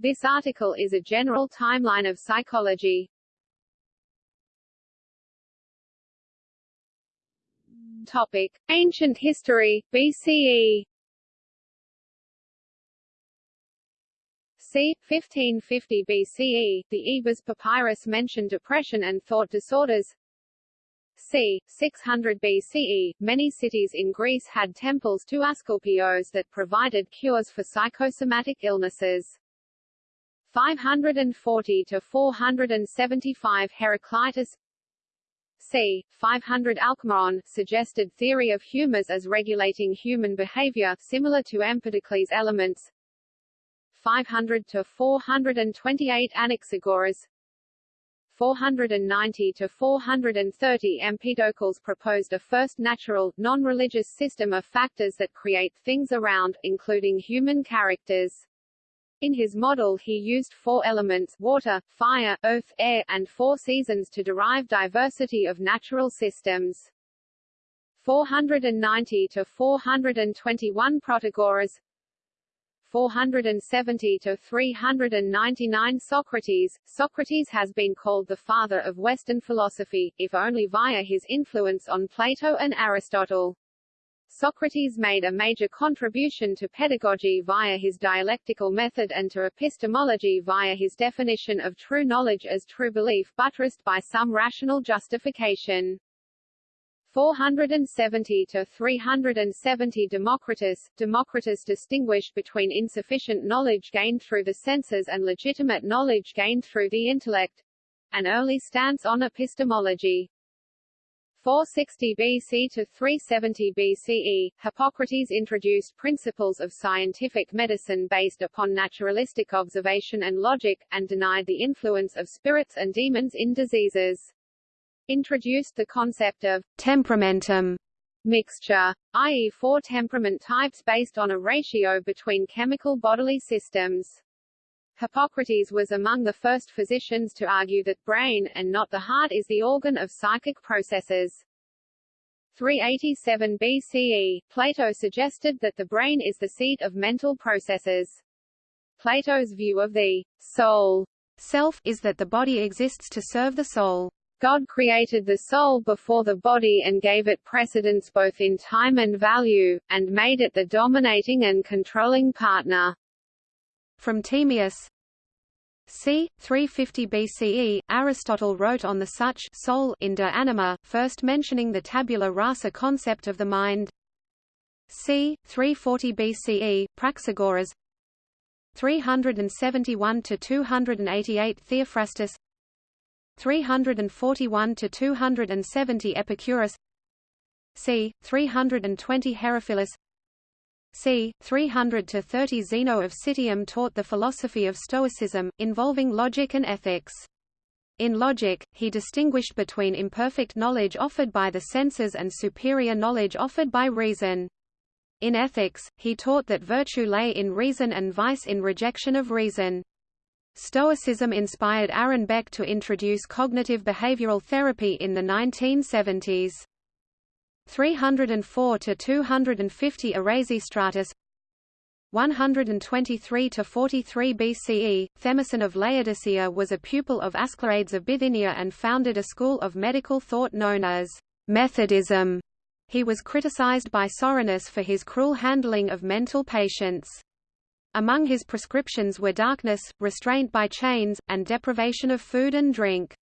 This article is a general timeline of psychology. Topic: Ancient history, BCE. c. 1550 BCE, the Ebers Papyrus mentioned depression and thought disorders. c. 600 BCE, many cities in Greece had temples to Asclepios that provided cures for psychosomatic illnesses. 540 to 475 Heraclitus c. 500 Alcmaeon suggested theory of humors as regulating human behavior, similar to Empedocles' elements. 500 to 428 Anaxagoras 490 to 430 Empedocles proposed a first natural, non-religious system of factors that create things around, including human characters. In his model he used four elements water, fire, earth, air, and four seasons to derive diversity of natural systems. 490 to 421 Protagoras 470 to 399 Socrates. Socrates has been called the father of Western philosophy, if only via his influence on Plato and Aristotle. Socrates made a major contribution to pedagogy via his dialectical method and to epistemology via his definition of true knowledge as true belief buttressed by some rational justification. 470 to 370 Democritus. Democritus distinguished between insufficient knowledge gained through the senses and legitimate knowledge gained through the intellect. An early stance on epistemology. 460 BC to 370 BCE, Hippocrates introduced principles of scientific medicine based upon naturalistic observation and logic, and denied the influence of spirits and demons in diseases introduced the concept of temperamentum mixture, i.e. four temperament types based on a ratio between chemical bodily systems. Hippocrates was among the first physicians to argue that brain, and not the heart is the organ of psychic processes. 387 BCE, Plato suggested that the brain is the seat of mental processes. Plato's view of the soul self is that the body exists to serve the soul. God created the soul before the body and gave it precedence both in time and value, and made it the dominating and controlling partner. From Timaeus c. 350 BCE, Aristotle wrote on the such soul in De Anima, first mentioning the tabula rasa concept of the mind. c. 340 BCE, Praxagoras 371 to 288 Theophrastus 341 to 270 Epicurus c. 320 Herophilus c. 300 to 30 Zeno of Citium taught the philosophy of Stoicism, involving logic and ethics. In logic, he distinguished between imperfect knowledge offered by the senses and superior knowledge offered by reason. In ethics, he taught that virtue lay in reason and vice in rejection of reason. Stoicism inspired Aaron Beck to introduce cognitive behavioral therapy in the 1970s. 304 to 250 Erasistratus 123 to 43 BCE, Themison of Laodicea was a pupil of Asclepiades of Bithynia and founded a school of medical thought known as Methodism. He was criticized by Soranus for his cruel handling of mental patients. Among his prescriptions were darkness, restraint by chains, and deprivation of food and drink.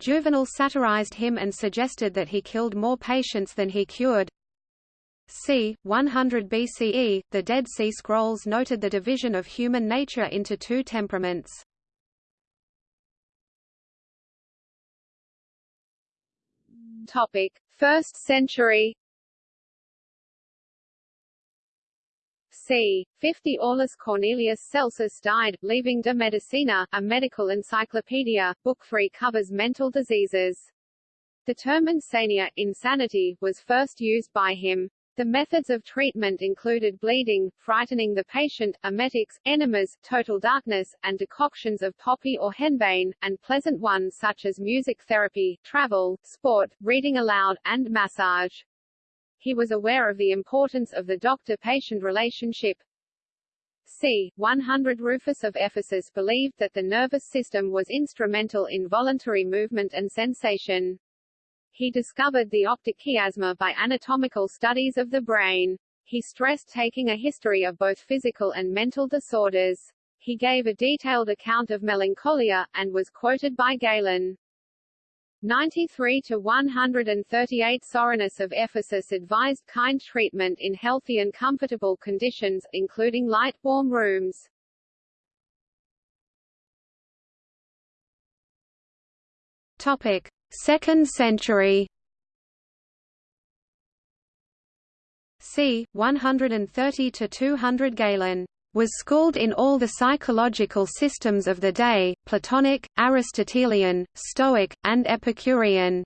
Juvenal satirized him and suggested that he killed more patients than he cured. c. 100 BCE, the Dead Sea Scrolls noted the division of human nature into two temperaments. Topic: First century c. 50 Aulus Cornelius Celsus died, leaving De Medicina, a medical encyclopedia. Book 3 covers mental diseases. The term insania, insanity, was first used by him. The methods of treatment included bleeding, frightening the patient, emetics, enemas, total darkness, and decoctions of poppy or henbane, and pleasant ones such as music therapy, travel, sport, reading aloud, and massage he was aware of the importance of the doctor-patient relationship. c. 100 Rufus of Ephesus believed that the nervous system was instrumental in voluntary movement and sensation. He discovered the optic chiasma by anatomical studies of the brain. He stressed taking a history of both physical and mental disorders. He gave a detailed account of melancholia, and was quoted by Galen. 93 to 138 Soranus of Ephesus advised kind treatment in healthy and comfortable conditions, including light warm rooms. Topic: 2nd century. c. 130 to 200 Galen was schooled in all the psychological systems of the day, Platonic, Aristotelian, Stoic, and Epicurean.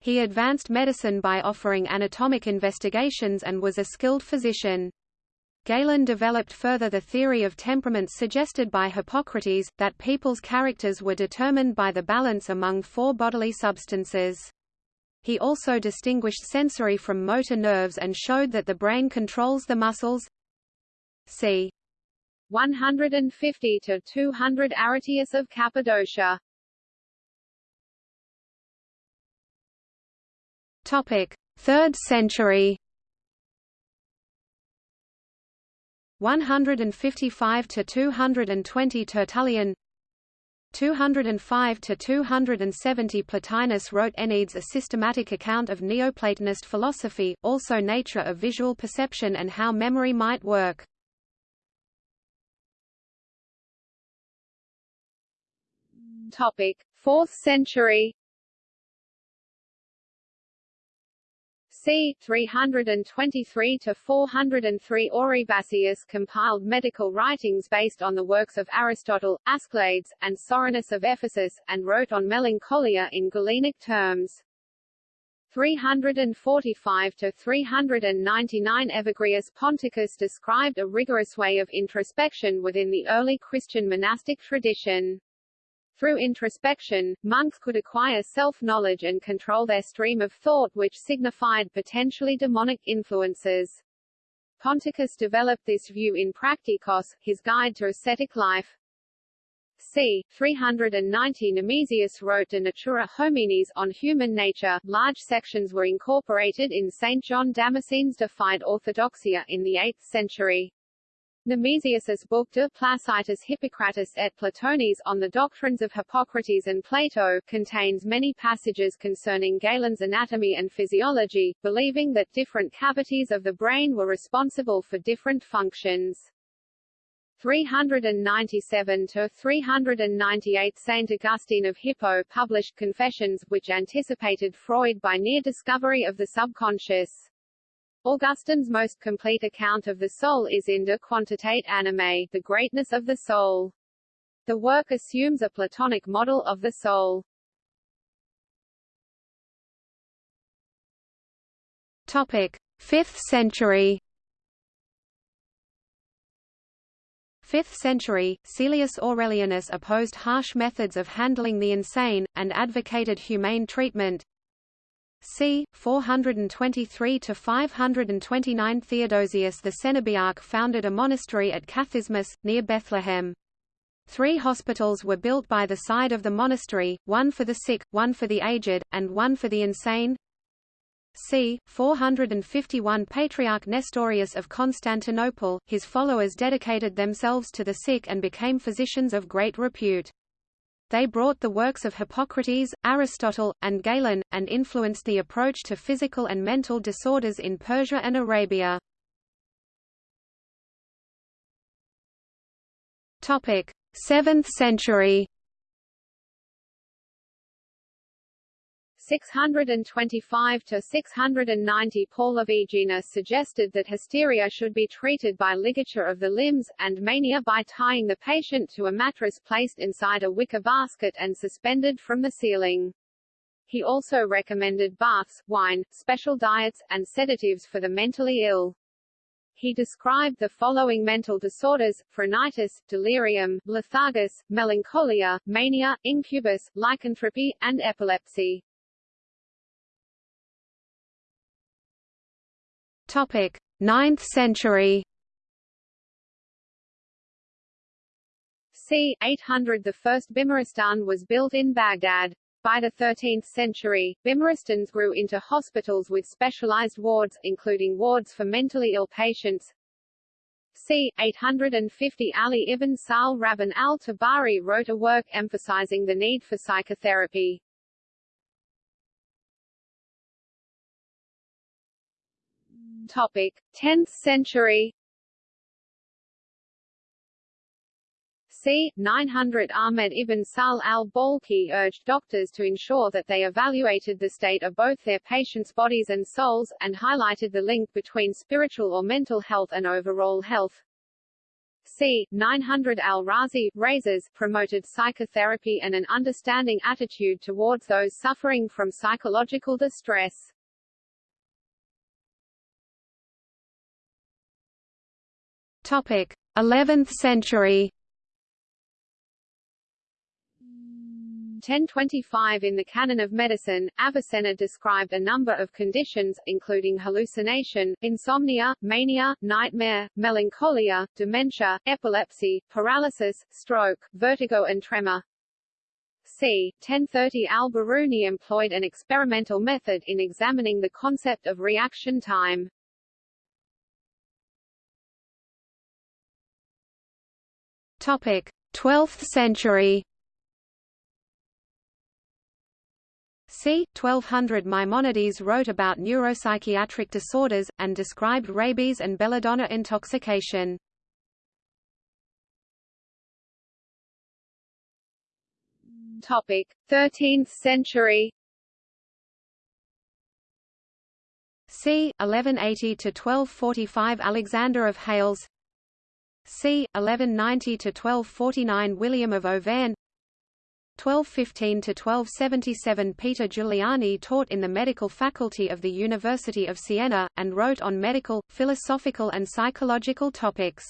He advanced medicine by offering anatomic investigations and was a skilled physician. Galen developed further the theory of temperaments suggested by Hippocrates, that people's characters were determined by the balance among four bodily substances. He also distinguished sensory from motor nerves and showed that the brain controls the muscles, c. 150 to 200 Aretaeus of Cappadocia. Topic: 3rd century. 155 to 220 Tertullian 205 to 270 Plotinus wrote Enneads a systematic account of Neoplatonist philosophy, also nature of visual perception and how memory might work. Topic: 4th century. c. 323 to 403 Oribasius compiled medical writings based on the works of Aristotle, Asclepius, and Soranus of Ephesus, and wrote on melancholia in Galenic terms. 345 to 399 Evagrius Ponticus described a rigorous way of introspection within the early Christian monastic tradition. Through introspection, monks could acquire self-knowledge and control their stream of thought which signified potentially demonic influences. Ponticus developed this view in Praktikos, his guide to ascetic life. c. 390 Nemesius wrote De Natura Hominis on human nature. Large sections were incorporated in St. John Damascene's De Fide Orthodoxa in the 8th century. Nemesius's book De Placitis Hippocratis et Platonis on the doctrines of Hippocrates and Plato contains many passages concerning Galen's anatomy and physiology, believing that different cavities of the brain were responsible for different functions. 397 to 398 Saint Augustine of Hippo published Confessions which anticipated Freud by near discovery of the subconscious. Augustine's most complete account of the soul is in De Quantitate Animae, The Greatness of the Soul. The work assumes a Platonic model of the soul. Topic: 5th century. 5th century, Caelius Aurelianus opposed harsh methods of handling the insane, and advocated humane treatment, c. 423–529 Theodosius the Cenobiarch founded a monastery at Kathismus, near Bethlehem. Three hospitals were built by the side of the monastery, one for the sick, one for the aged, and one for the insane. c. 451 Patriarch Nestorius of Constantinople, his followers dedicated themselves to the sick and became physicians of great repute. They brought the works of Hippocrates, Aristotle, and Galen, and influenced the approach to physical and mental disorders in Persia and Arabia. Topic: 7th century. 625 to 690 Paul of Aegina suggested that hysteria should be treated by ligature of the limbs, and mania by tying the patient to a mattress placed inside a wicker basket and suspended from the ceiling. He also recommended baths, wine, special diets, and sedatives for the mentally ill. He described the following mental disorders, phrenitis, delirium, lethargus, melancholia, mania, incubus, lycanthropy, and epilepsy. Topic: 9th century. c. 800 The first Bimaristan was built in Baghdad. By the 13th century, Bimaristans grew into hospitals with specialized wards, including wards for mentally ill patients. c. 850 Ali ibn Sahl Rabban al-Tabari wrote a work emphasizing the need for psychotherapy. Topic: 10th century c. 900 Ahmed ibn Sahl al-Balkhi urged doctors to ensure that they evaluated the state of both their patients' bodies and souls, and highlighted the link between spiritual or mental health and overall health. c. 900 al-Razi Rhazes promoted psychotherapy and an understanding attitude towards those suffering from psychological distress. Topic: 11th century 1025 in the Canon of Medicine, Avicenna described a number of conditions, including hallucination, insomnia, mania, nightmare, melancholia, dementia, epilepsy, paralysis, stroke, vertigo and tremor. c. 1030 Al-Biruni employed an experimental method in examining the concept of reaction time. Topic: 12th century c. 1200 Maimonides wrote about neuropsychiatric disorders, and described rabies and belladonna intoxication. Topic: 13th century. c. 1180 to 1245 Alexander of Hales. C. 1190 to 1249 William of Auvergne. 1215 to 1277 Peter Juliani taught in the medical faculty of the University of Siena, and wrote on medical, philosophical and psychological topics.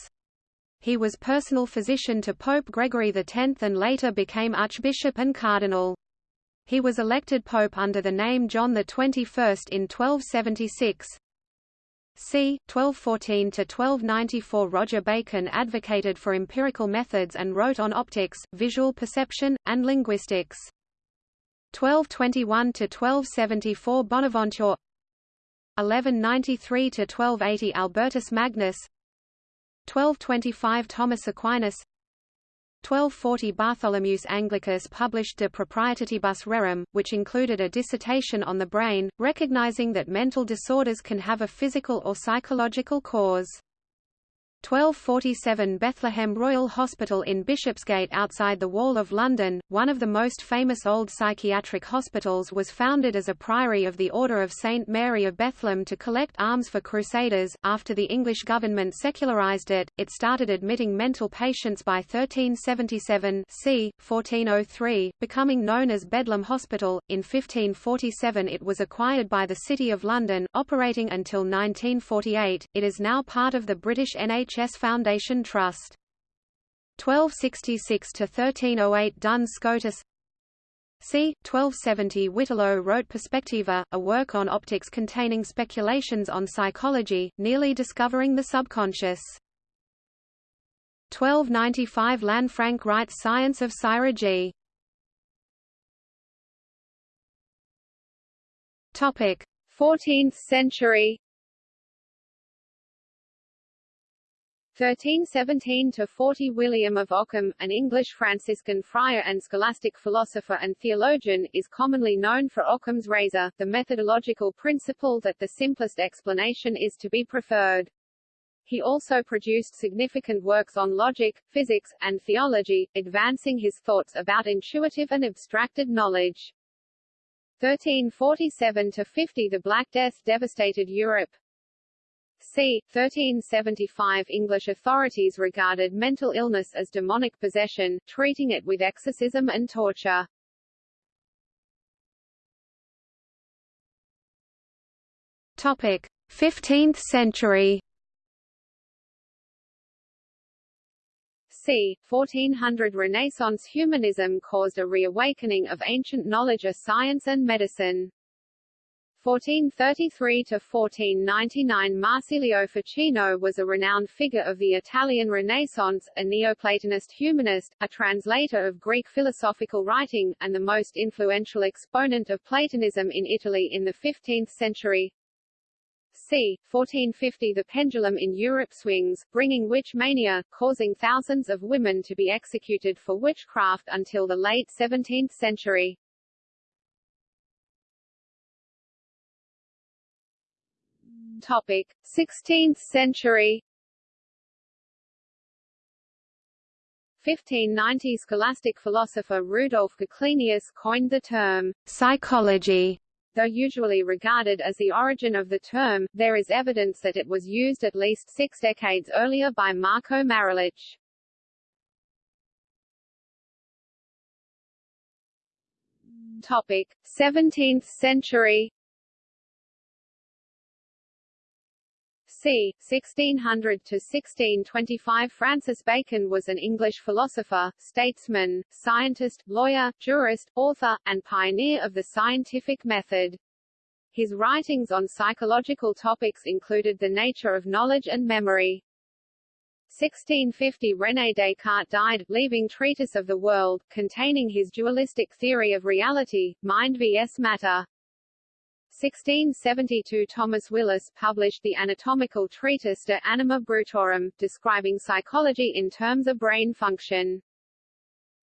He was personal physician to Pope Gregory X and later became archbishop and cardinal. He was elected pope under the name John XXI in 1276, c. 1214–1294 Roger Bacon advocated for empirical methods and wrote on optics, visual perception, and linguistics. 1221–1274 Bonaventure. 1193–1280 Albertus Magnus. 1225 Thomas Aquinas 1240 Bartholomeus Anglicus published De Proprietatibus Rerum, which included a dissertation on the brain, recognizing that mental disorders can have a physical or psychological cause. 1247 Bethlehem Royal Hospital in Bishopsgate outside the Wall of London, one of the most famous old psychiatric hospitals was founded as a priory of the Order of St. Mary of Bethlehem to collect alms for crusaders. After the English government secularized it, it started admitting mental patients by 1377 c. 1403, becoming known as Bedlam Hospital. In 1547 it was acquired by the City of London, operating until 1948. It is now part of the British NHS NHS Foundation Trust. 1266–1308 Duns Scotus c. 1270 Witelo wrote Perspectiva, a work on optics containing speculations on psychology, nearly discovering the subconscious. 1295 Lanfranc writes Science of Chirurgy. Topic: 14th century 1317–40 William of Ockham, an English Franciscan friar and scholastic philosopher and theologian, is commonly known for Ockham's razor, the methodological principle that the simplest explanation is to be preferred. He also produced significant works on logic, physics, and theology, advancing his thoughts about intuitive and abstracted knowledge. 1347–50 The Black Death devastated Europe, c. 1375 English authorities regarded mental illness as demonic possession, treating it with exorcism and torture. Topic: 15th century. c. 1400 Renaissance humanism caused a reawakening of ancient knowledge of science and medicine. 1433–1499 Marsilio Ficino was a renowned figure of the Italian Renaissance, a Neoplatonist humanist, a translator of Greek philosophical writing, and the most influential exponent of Platonism in Italy in the 15th century. c. 1450 The pendulum in Europe swings, bringing witch mania, causing thousands of women to be executed for witchcraft until the late 17th century. Topic: 16th century 1590 scholastic philosopher Rudolf Goclenius coined the term psychology. Though usually regarded as the origin of the term, there is evidence that it was used at least six decades earlier by Marco Marulic. Topic: 17th century c. 1600 to 1625 Francis Bacon was an English philosopher, statesman, scientist, lawyer, jurist, author, and pioneer of the scientific method. His writings on psychological topics included the nature of knowledge and memory. 1650 René Descartes died, leaving Treatise of the World, containing his dualistic theory of reality, mind vs matter. 1672 Thomas Willis published the anatomical treatise De Anima Brutorum, describing psychology in terms of brain function.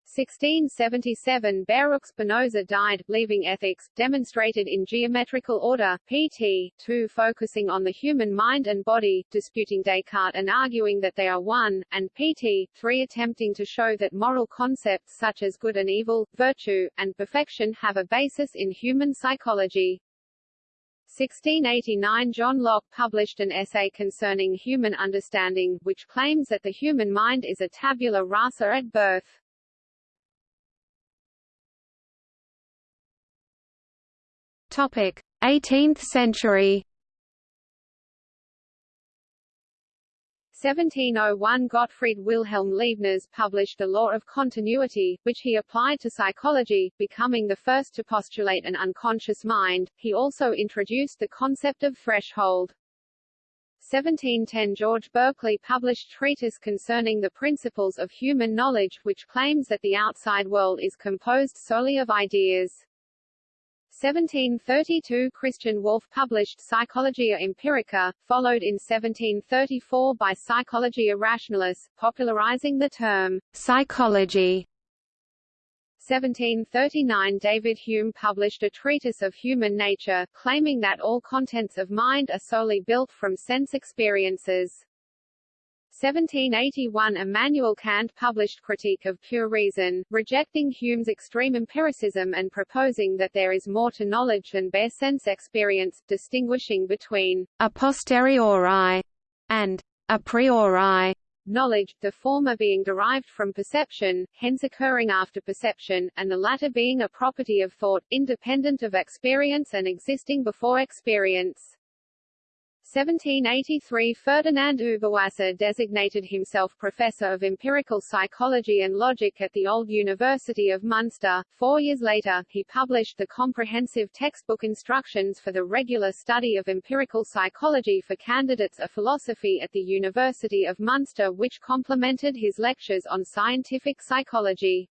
1677 Baruch Spinoza died, leaving ethics, demonstrated in geometrical order, pt. 2 focusing on the human mind and body, disputing Descartes and arguing that they are one, and pt. 3 attempting to show that moral concepts such as good and evil, virtue, and perfection have a basis in human psychology. 1689 John Locke published an essay concerning human understanding, which claims that the human mind is a tabula rasa at birth. Topic: 18th century 1701 Gottfried Wilhelm Leibniz published the law of continuity, which he applied to psychology, becoming the first to postulate an unconscious mind. He also introduced the concept of threshold. 1710 George Berkeley published treatise concerning the principles of human knowledge, which claims that the outside world is composed solely of ideas. 1732 Christian Wolff published Psychologia Empirica, followed in 1734 by Psychologia Rationalis, popularizing the term psychology. 1739 David Hume published a treatise of human nature, claiming that all contents of mind are solely built from sense experiences. 1781 Immanuel Kant published Critique of Pure Reason, rejecting Hume's extreme empiricism and proposing that there is more to knowledge than bare sense experience, distinguishing between a posteriori and a priori knowledge, the former being derived from perception, hence occurring after perception, and the latter being a property of thought, independent of experience and existing before experience. 1783 Ferdinand Überwasser designated himself Professor of Empirical Psychology and Logic at the Old University of Munster. Four years later, he published the comprehensive textbook Instructions for the Regular Study of Empirical Psychology for Candidates of Philosophy at the University of Munster which complemented his lectures on scientific psychology.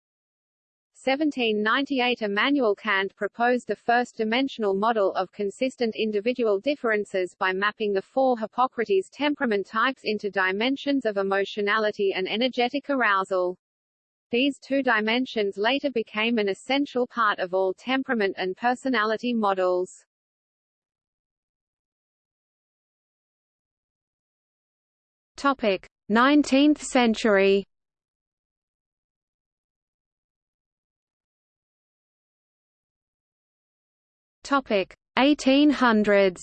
1798 Immanuel Kant proposed the first-dimensional model of consistent individual differences by mapping the four Hippocrates temperament types into dimensions of emotionality and energetic arousal. These two dimensions later became an essential part of all temperament and personality models. Topic: 19th century Topic 1800s.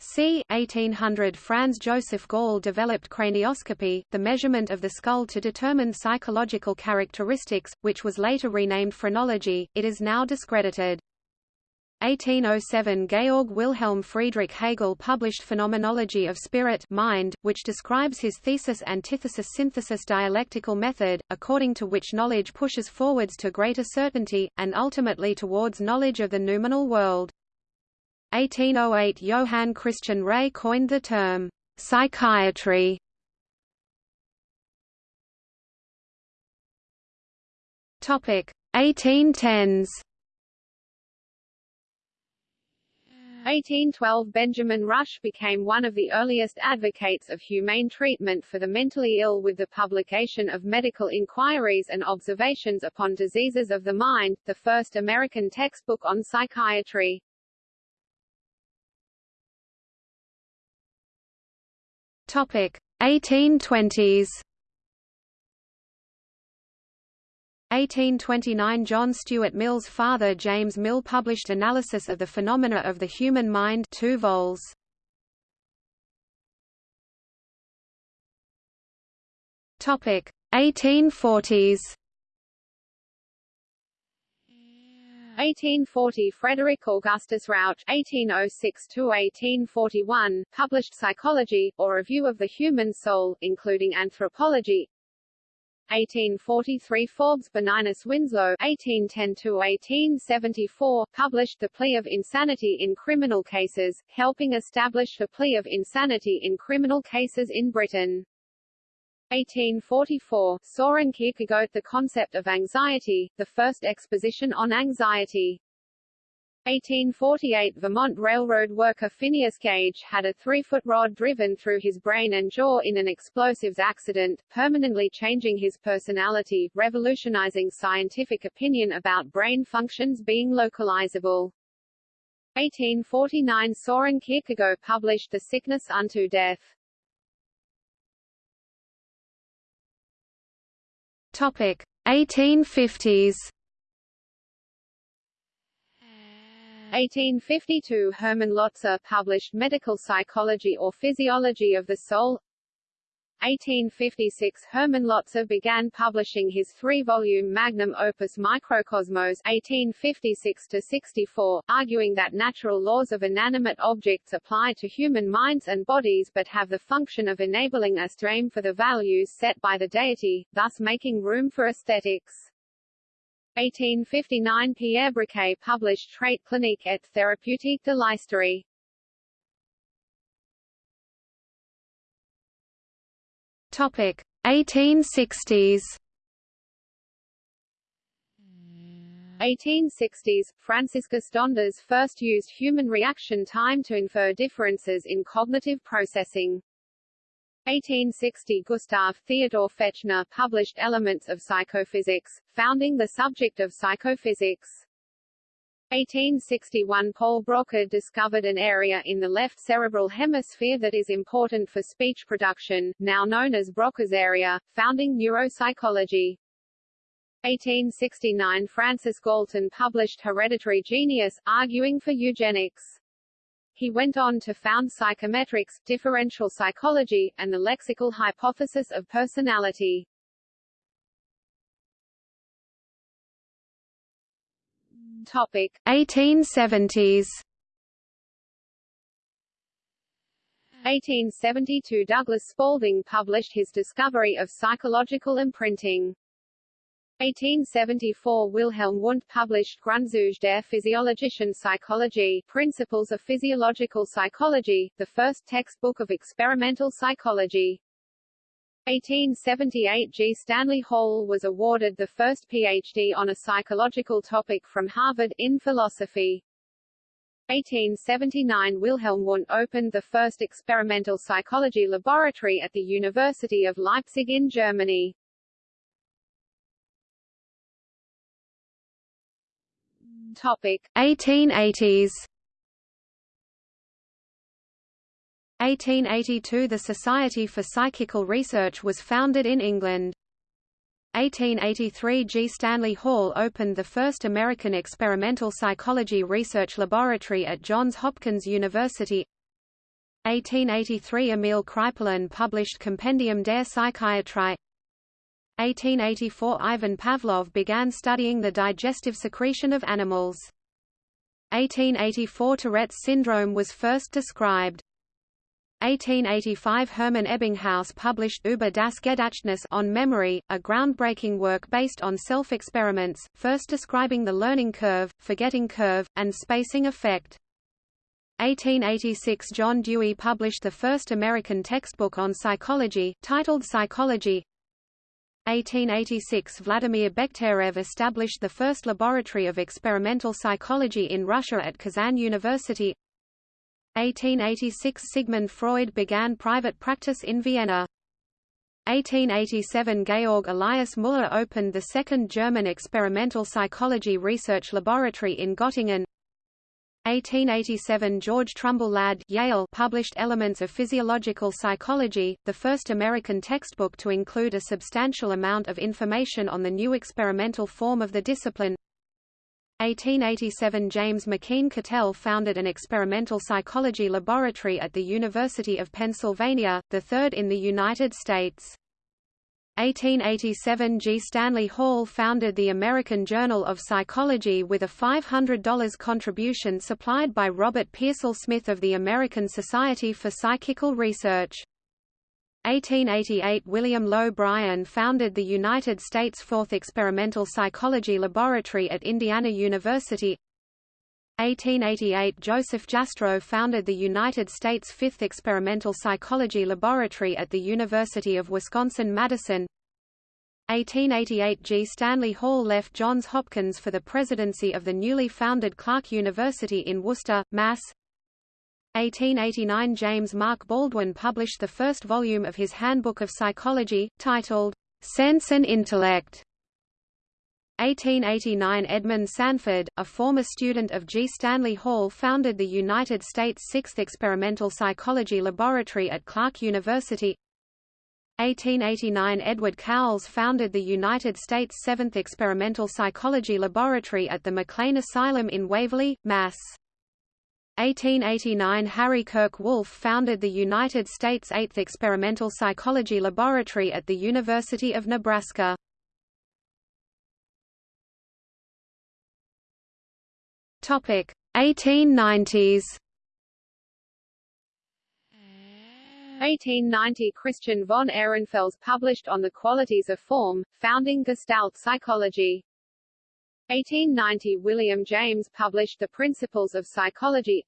c. 1800 Franz Joseph Gall developed cranioscopy, the measurement of the skull to determine psychological characteristics, which was later renamed phrenology, it is now discredited. 1807 Georg Wilhelm Friedrich Hegel published Phenomenology of Spirit mind, which describes his thesis antithesis-synthesis dialectical method, according to which knowledge pushes forwards to greater certainty, and ultimately towards knowledge of the noumenal world. 1808 Johann Christian Reil coined the term, psychiatry. Topic 1810s 1812 Benjamin Rush became one of the earliest advocates of humane treatment for the mentally ill with the publication of Medical Inquiries and Observations upon Diseases of the Mind, the first American textbook on psychiatry. Topic 1820s 1829 John Stuart Mill's father James Mill published Analysis of the Phenomena of the Human Mind 2 vols. Topic 1840s 1840 Frederick Augustus Rauch (1806–1841) published Psychology, or Review of the Human Soul, including anthropology, 1843 Forbes Benignus Winslow (1810–1874) published The Plea of Insanity in Criminal Cases, helping establish the plea of insanity in criminal cases in Britain. 1844 Soren Kierkegaard The Concept of Anxiety, the first exposition on anxiety. 1848 Vermont Railroad worker Phineas Gage had a three-foot rod driven through his brain and jaw in an explosives accident, permanently changing his personality, revolutionizing scientific opinion about brain functions being localizable. 1849 Soren Kierkegaard published The Sickness Unto Death. Topic 1850s 1852 Hermann Lotze published Medical Psychology or Physiology of the Soul 1856 Hermann Lotze began publishing his three-volume magnum opus Microcosmos 1856-64, arguing that natural laws of inanimate objects apply to human minds and bodies but have the function of enabling us to aim for the values set by the deity, thus making room for aesthetics. 1859 Pierre Briquet published Traité clinique et thérapeutique de l'hystérie. Topic 1860s 1860s, Franciscus Donders first used human reaction time to infer differences in cognitive processing. 1860 Gustav Theodor Fechner published Elements of Psychophysics, founding the subject of psychophysics. 1861 Paul Broca discovered an area in the left cerebral hemisphere that is important for speech production, now known as Broca's area, founding neuropsychology. 1869 Francis Galton published Hereditary Genius, arguing for eugenics. He went on to found psychometrics, differential psychology, and the lexical hypothesis of personality. Topic 1870s 1872 Douglas Spalding published his discovery of psychological imprinting. 1874 Wilhelm Wundt published Grundzüge der physiologischen Psychologie Principles of Physiological Psychology, the first textbook of experimental psychology. 1878 G. Stanley Hall was awarded the first Ph.D. on a psychological topic from Harvard in philosophy. 1879 Wilhelm Wundt opened the first experimental psychology laboratory at the University of Leipzig in Germany. Topic 1880s 1882 The Society for Psychical Research was founded in England. 1883 G. Stanley Hall opened the first American experimental psychology research laboratory at Johns Hopkins University. 1883 Emil Kraepelin published Compendium der Psychiatrie. 1884 Ivan Pavlov began studying the digestive secretion of animals. 1884 Tourette's syndrome was first described. 1885 Hermann Ebbinghaus published Über das Gedächtnis on memory, a groundbreaking work based on self-experiments, first describing the learning curve, forgetting curve, and spacing effect. 1886 John Dewey published the first American textbook on psychology, titled Psychology. 1886 Vladimir Bekhterev established the first laboratory of experimental psychology in Russia at Kazan University. 1886 Sigmund Freud began private practice in Vienna. 1887 Georg Elias Müller opened the second German experimental psychology research laboratory in Göttingen. 1887 George Trumbull Ladd Yale published Elements of Physiological Psychology, the first American textbook to include a substantial amount of information on the new experimental form of the discipline. 1887 James McKeen Cattell founded an experimental psychology laboratory at the University of Pennsylvania, the third in the United States. 1887 G. Stanley Hall founded the American Journal of Psychology with a $500 contribution supplied by Robert Pearsall Smith of the American Society for Psychical Research. 1888 William Lowe Bryan founded the United States' fourth experimental psychology laboratory at Indiana University. 1888 Joseph Jastrow founded the United States' fifth experimental psychology laboratory at the University of Wisconsin-Madison. 1888 G. Stanley Hall left Johns Hopkins for the presidency of the newly founded Clark University in Worcester, Mass. 1889 James Mark Baldwin published the first volume of his Handbook of Psychology, titled, Sense and Intellect. 1889 Edmund Sanford, a former student of G. Stanley Hall founded the United States' sixth experimental psychology laboratory at Clark University. 1889 Edward Cowles founded the United States' seventh experimental psychology laboratory at the McLean Asylum in Waverly, Mass. 1889 Harry Kirke Wolfe founded the United States' eighth experimental psychology laboratory at the University of Nebraska. Topic 1890s 1890 Christian von Ehrenfels published On the Qualities of Form, founding Gestalt psychology. 1890 William James published The Principles of Psychology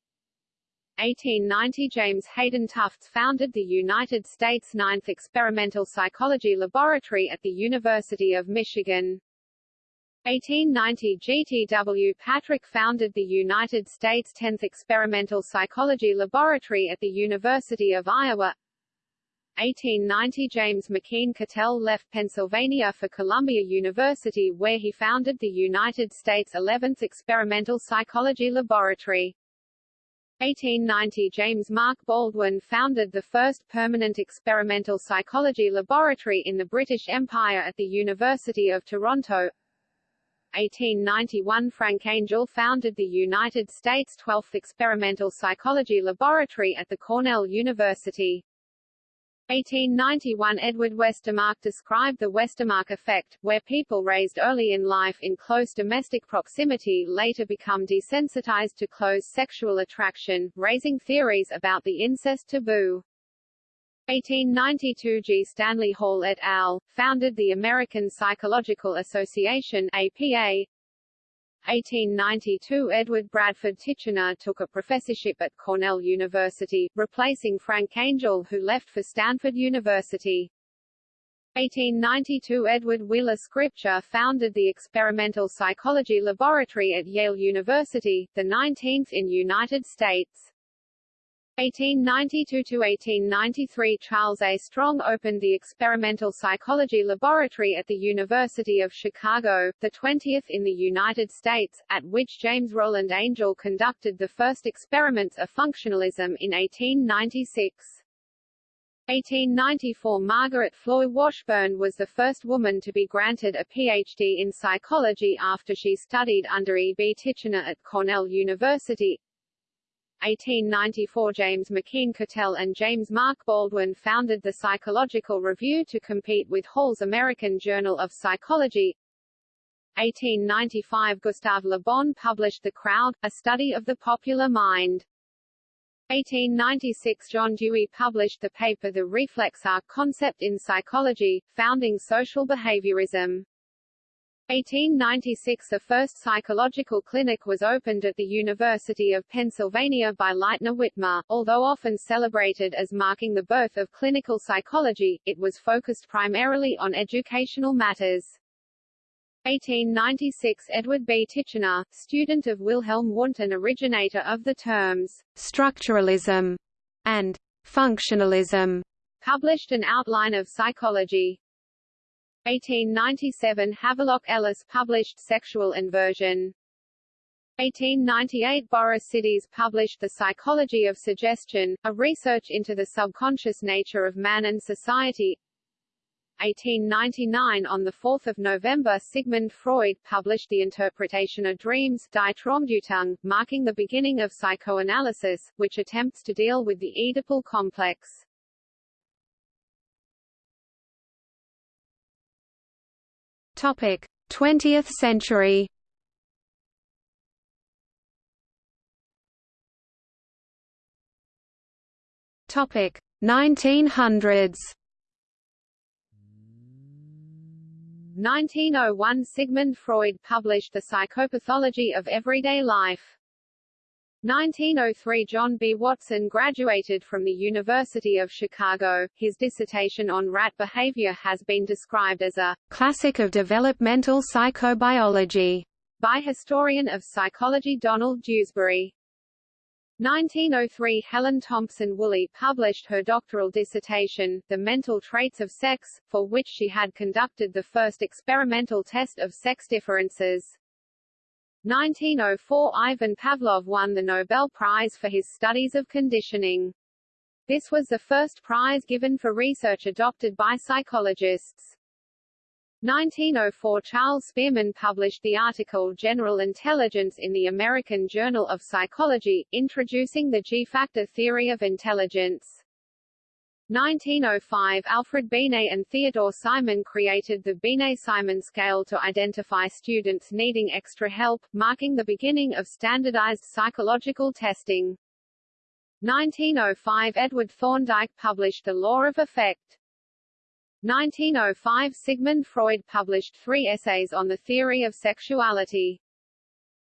1890 James Hayden Tufts founded the United States' ninth Experimental Psychology Laboratory at the University of Michigan. 1890 GTW Patrick founded the United States 10th Experimental Psychology Laboratory at the University of Iowa 1890 James McKeen Cattell left Pennsylvania for Columbia University where he founded the United States 11th Experimental Psychology Laboratory. 1890 James Mark Baldwin founded the first permanent experimental psychology laboratory in the British Empire at the University of Toronto. 1891 Frank Angell founded the United States 12th Experimental Psychology Laboratory at the Cornell University. 1891 Edward Westermarck described the Westermarck effect, where people raised early in life in close domestic proximity later become desensitized to close sexual attraction, raising theories about the incest taboo. 1892 G. Stanley Hall et al., founded the American Psychological Association APA, 1892 Edward Bradford Titchener took a professorship at Cornell University, replacing Frank Angell who left for Stanford University. 1892 Edward Wheeler Scripture founded the Experimental Psychology Laboratory at Yale University, the 19th in United States. 1892–1893 Charles A. Strong opened the Experimental Psychology Laboratory at the University of Chicago, the 20th in the United States, at which James Rowland Angell conducted the first experiments of functionalism in 1896. 1894 Margaret Floy Washburn was the first woman to be granted a Ph.D. in psychology after she studied under E. B. Titchener at Cornell University. 1894 James McKeen Cattell and James Mark Baldwin founded the Psychological Review to compete with Hall's American Journal of Psychology. 1895 Gustave Le Bon published The Crowd, a study of the popular mind. 1896 John Dewey published the paper The Reflex Arc Concept in Psychology, founding social behaviorism. 1896 A first psychological clinic was opened at the University of Pennsylvania by Lightner Witmer. Although often celebrated as marking the birth of clinical psychology, it was focused primarily on educational matters. 1896 Edward B. Titchener, student of Wilhelm Wundt and originator of the terms structuralism and functionalism, published an outline of psychology. 1897 Havelock Ellis published Sexual Inversion. 1898 Boris Sidis published The Psychology of Suggestion, a research into the subconscious nature of man and society. 1899 On 4 November Sigmund Freud published The Interpretation of Dreams Die Traumdeutung, marking the beginning of psychoanalysis, which attempts to deal with the Oedipal complex. Topic: 20th century. Topic: 1900s. 1901 Sigmund Freud published The Psychopathology of Everyday Life. 1903 John B. Watson graduated from the University of Chicago. His dissertation on rat behavior has been described as a classic of developmental psychobiology by historian of psychology Donald Dewsbury. 1903 Helen Thompson Woolley published her doctoral dissertation, The Mental Traits of Sex, for which she had conducted the first experimental test of sex differences. 1904 Ivan Pavlov won the Nobel Prize for his studies of conditioning. This was the first prize given for research adopted by psychologists. 1904 Charles Spearman published the article General Intelligence in the American Journal of Psychology, introducing the G-factor theory of intelligence. 1905 Alfred Binet and Theodore Simon created the Binet-Simon scale to identify students needing extra help, marking the beginning of standardized psychological testing. 1905 Edward Thorndike published The Law of Effect. 1905 Sigmund Freud published three essays on the theory of sexuality.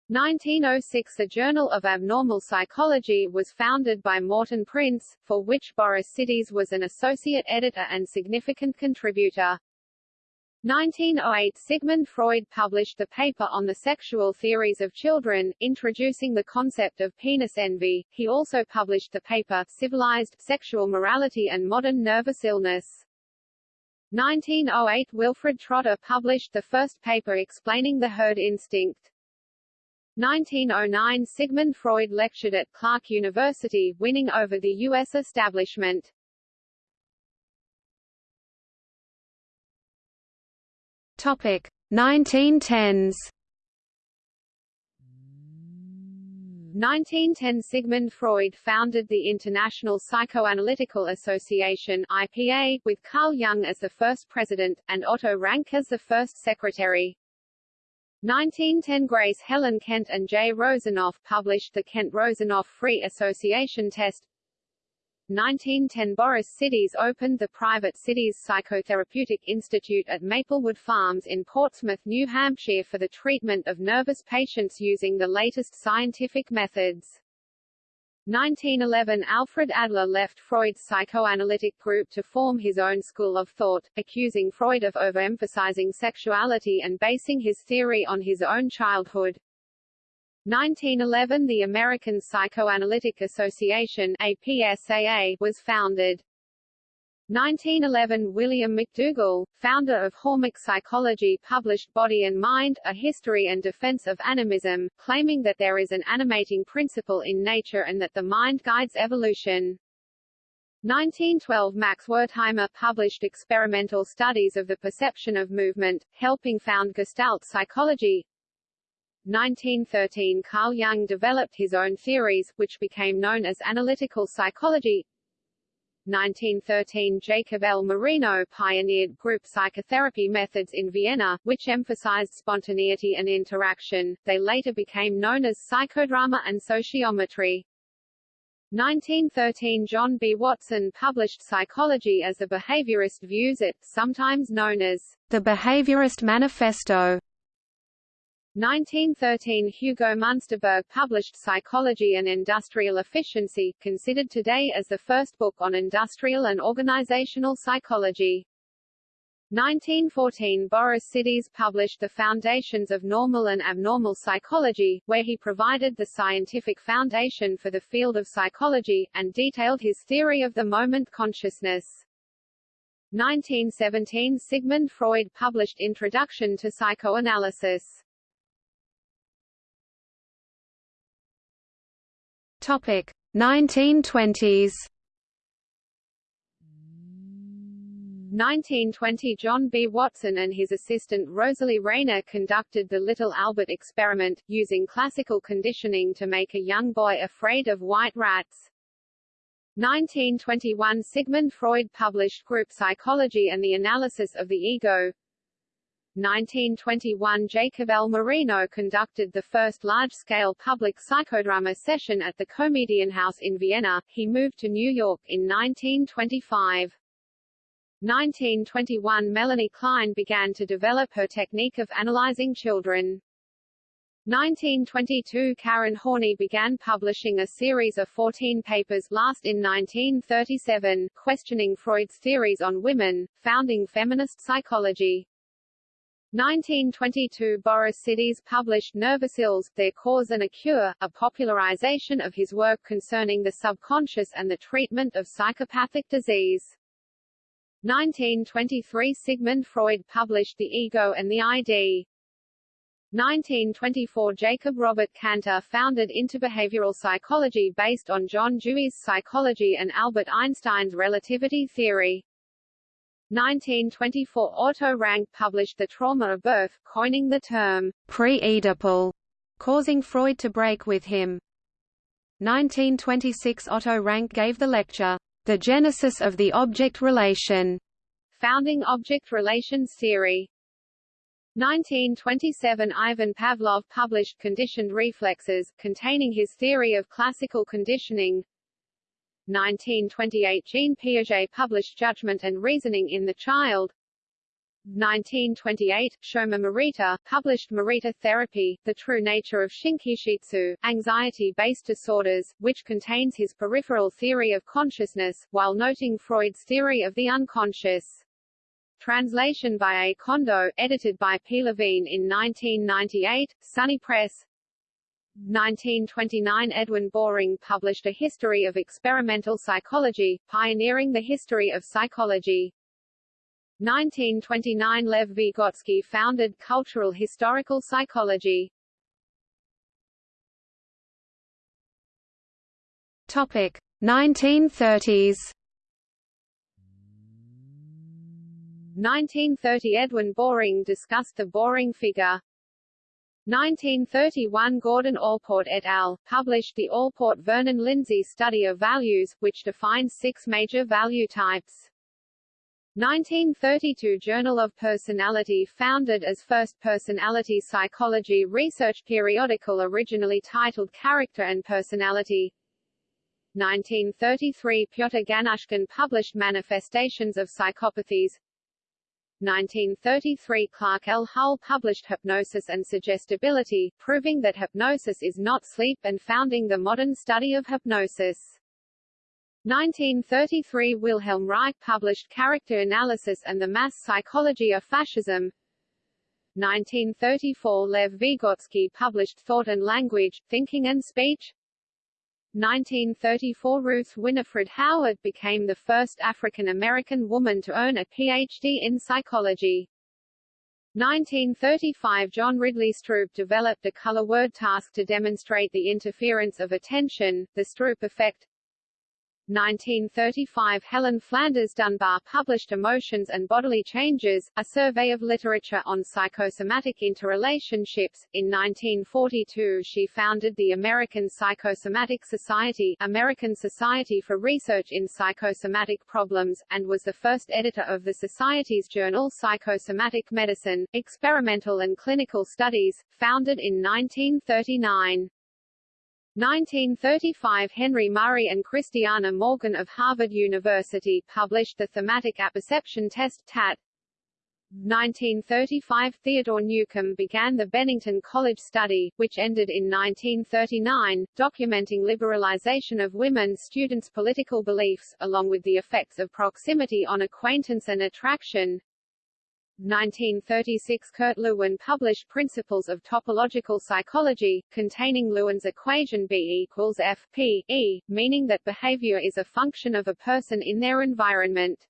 1906 The Journal of Abnormal Psychology was founded by Morton Prince, for which Boris Sidis was an associate editor and significant contributor. 1908 Sigmund Freud published the paper on the sexual theories of children, introducing the concept of penis envy. He also published the paper Civilized Sexual Morality and Modern Nervous Illness. 1908 Wilfred Trotter published the first paper explaining the herd instinct. 1909 Sigmund Freud lectured at Clark University, winning over the U.S. establishment. Topic 1910s 1910 Sigmund Freud founded the International Psychoanalytical Association IPA, with Carl Jung as the first president, and Otto Rank as the first secretary. 1910 Grace Helen Kent and Jay Rosanoff published the Kent-Rosanoff Free Association Test 1910 Boris Sidis opened the private Sidis Psychotherapeutic Institute at Maplewood Farms in Portsmouth, New Hampshire for the treatment of nervous patients using the latest scientific methods. 1911 Alfred Adler left Freud's psychoanalytic group to form his own school of thought, accusing Freud of overemphasizing sexuality and basing his theory on his own childhood. 1911 The American Psychoanalytic Association APSAA, was founded. 1911 William McDougall, founder of Hormic Psychology published Body and Mind, A History and Defense of Animism, claiming that there is an animating principle in nature and that the mind guides evolution. 1912 Max Wertheimer published experimental studies of the perception of movement, helping found Gestalt psychology. 1913 Carl Jung developed his own theories, which became known as analytical psychology. 1913 Jacob L. Moreno pioneered group psychotherapy methods in Vienna, which emphasized spontaneity and interaction. They later became known as psychodrama and sociometry. 1913 John B. Watson published Psychology as a Behaviorist Views it, sometimes known as the Behaviorist Manifesto. 1913 Hugo Munsterberg published Psychology and Industrial Efficiency, considered today as the first book on industrial and organizational psychology. 1914 Boris Sidis published The Foundations of Normal and Abnormal Psychology, where he provided the scientific foundation for the field of psychology, and detailed his theory of the moment consciousness. 1917 Sigmund Freud published Introduction to Psychoanalysis. Topic 1920s 1920 John B. Watson and his assistant Rosalie Rayner conducted the Little Albert experiment, using classical conditioning to make a young boy afraid of white rats. 1921 Sigmund Freud published Group Psychology and the Analysis of the Ego. 1921 Jacob L. Moreno conducted the first large-scale public psychodrama session at the Komödienhaus in Vienna. He moved to New York in 1925. 1921 Melanie Klein began to develop her technique of analyzing children. 1922 Karen Horney began publishing a series of 14 papers last in 1937, questioning Freud's theories on women, founding feminist psychology. 1922 Boris Sidis published Nervous Ills, Their Cause and a Cure, a popularization of his work concerning the subconscious and the treatment of psychopathic disease. 1923 Sigmund Freud published The Ego and the ID. 1924 Jacob Robert Kantor founded interbehavioral psychology based on John Dewey's psychology and Albert Einstein's relativity theory. 1924 Otto Rank published The Trauma of Birth, coining the term pre-Oedipal, causing Freud to break with him. 1926 Otto Rank gave the lecture, The Genesis of the Object Relation, founding object relations theory. 1927 Ivan Pavlov published Conditioned Reflexes, containing his theory of classical conditioning. 1928 Jean Piaget published Judgment and Reasoning in the Child. 1928, Shoma Morita, published Morita Therapy, The True Nature of Shinkishitsu, Anxiety-Based Disorders, which contains his peripheral theory of consciousness, while noting Freud's theory of the unconscious. Translation by A. Kondo, edited by P. Levine in 1998, SUNY Press 1929 Edwin Boring published A History of Experimental Psychology, pioneering the history of psychology. 1929 Lev Vygotsky founded Cultural Historical Psychology. Topic 1930s 1930 Edwin Boring discussed the Boring figure. 1931 Gordon Allport et al. published the Allport-Vernon-Lindzey study of values, which defines six major value types. 1932 Journal of Personality founded as first personality psychology research periodical originally titled Character and Personality. 1933 Pyotr Ganushkin published Manifestations of Psychopathies. 1933 Clark L. Hull published Hypnosis and Suggestibility, proving that hypnosis is not sleep and founding the modern study of hypnosis. 1933 Wilhelm Reich published Character Analysis and the Mass Psychology of Fascism. 1934 Lev Vygotsky published Thought and Language, Thinking and Speech. 1934 Ruth Winifred Howard became the first African-American woman to earn a Ph.D. in psychology. 1935 John Ridley Stroop developed a color word task to demonstrate the interference of attention, the Stroop effect. 1935 Helen Flanders Dunbar published Emotions and Bodily Changes, a survey of literature on psychosomatic interrelationships. In 1942 she founded the American Psychosomatic Society American Society for Research in Psychosomatic Problems, and was the first editor of the Society's journal Psychosomatic Medicine, Experimental and Clinical Studies, founded in 1939. 1935 Henry Murray and Christiana Morgan of Harvard University published the Thematic Apperception Test TAT. 1935 Theodore Newcomb began the Bennington College study, which ended in 1939, documenting liberalization of women students' political beliefs, along with the effects of proximity on acquaintance and attraction. 1936 Kurt Lewin published Principles of Topological Psychology, containing Lewin's equation B equals F P E, meaning that behavior is a function of a person in their environment.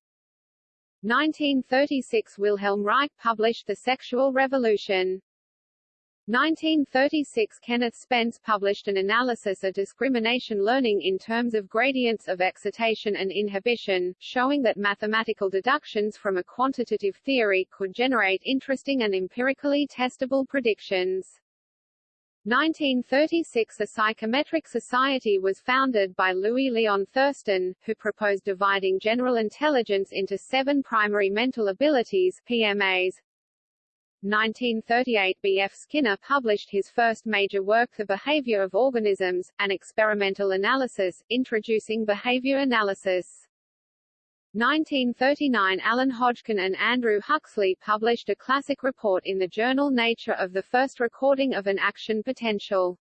1936 Wilhelm Reich published The Sexual Revolution. 1936 Kenneth Spence published an analysis of discrimination learning in terms of gradients of excitation and inhibition, showing that mathematical deductions from a quantitative theory could generate interesting and empirically testable predictions. 1936 A psychometric society was founded by Louis Leon Thurstone, who proposed dividing general intelligence into seven primary mental abilities PMAs, 1938 B. F. Skinner published his first major work The Behavior of Organisms, an experimental analysis, introducing behavior analysis. 1939 Alan Hodgkin and Andrew Huxley published a classic report in the journal Nature of the first recording of an action potential.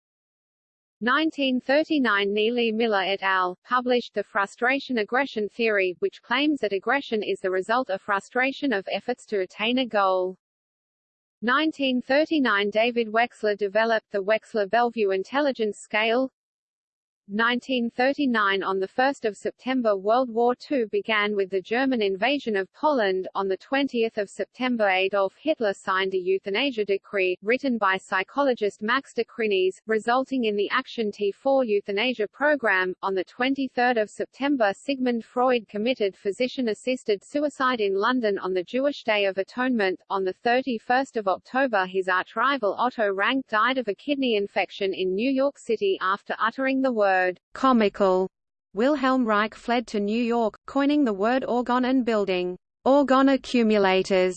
1939 Neely Miller et al. published the frustration-aggression theory, which claims that aggression is the result of frustration of efforts to attain a goal. 1939 David Wechsler developed the Wechsler-Bellevue intelligence scale. 1939 On 1 September World War II began with the German invasion of Poland. On 20 September Adolf Hitler signed a euthanasia decree, written by psychologist Max de resulting in the Action T4 euthanasia program. On 23 September Sigmund Freud committed physician-assisted suicide in London on the Jewish Day of Atonement. On 31 October his arch-rival Otto Rank died of a kidney infection in New York City after uttering the word word comical. Wilhelm Reich fled to New York, coining the word orgone and building orgone accumulators,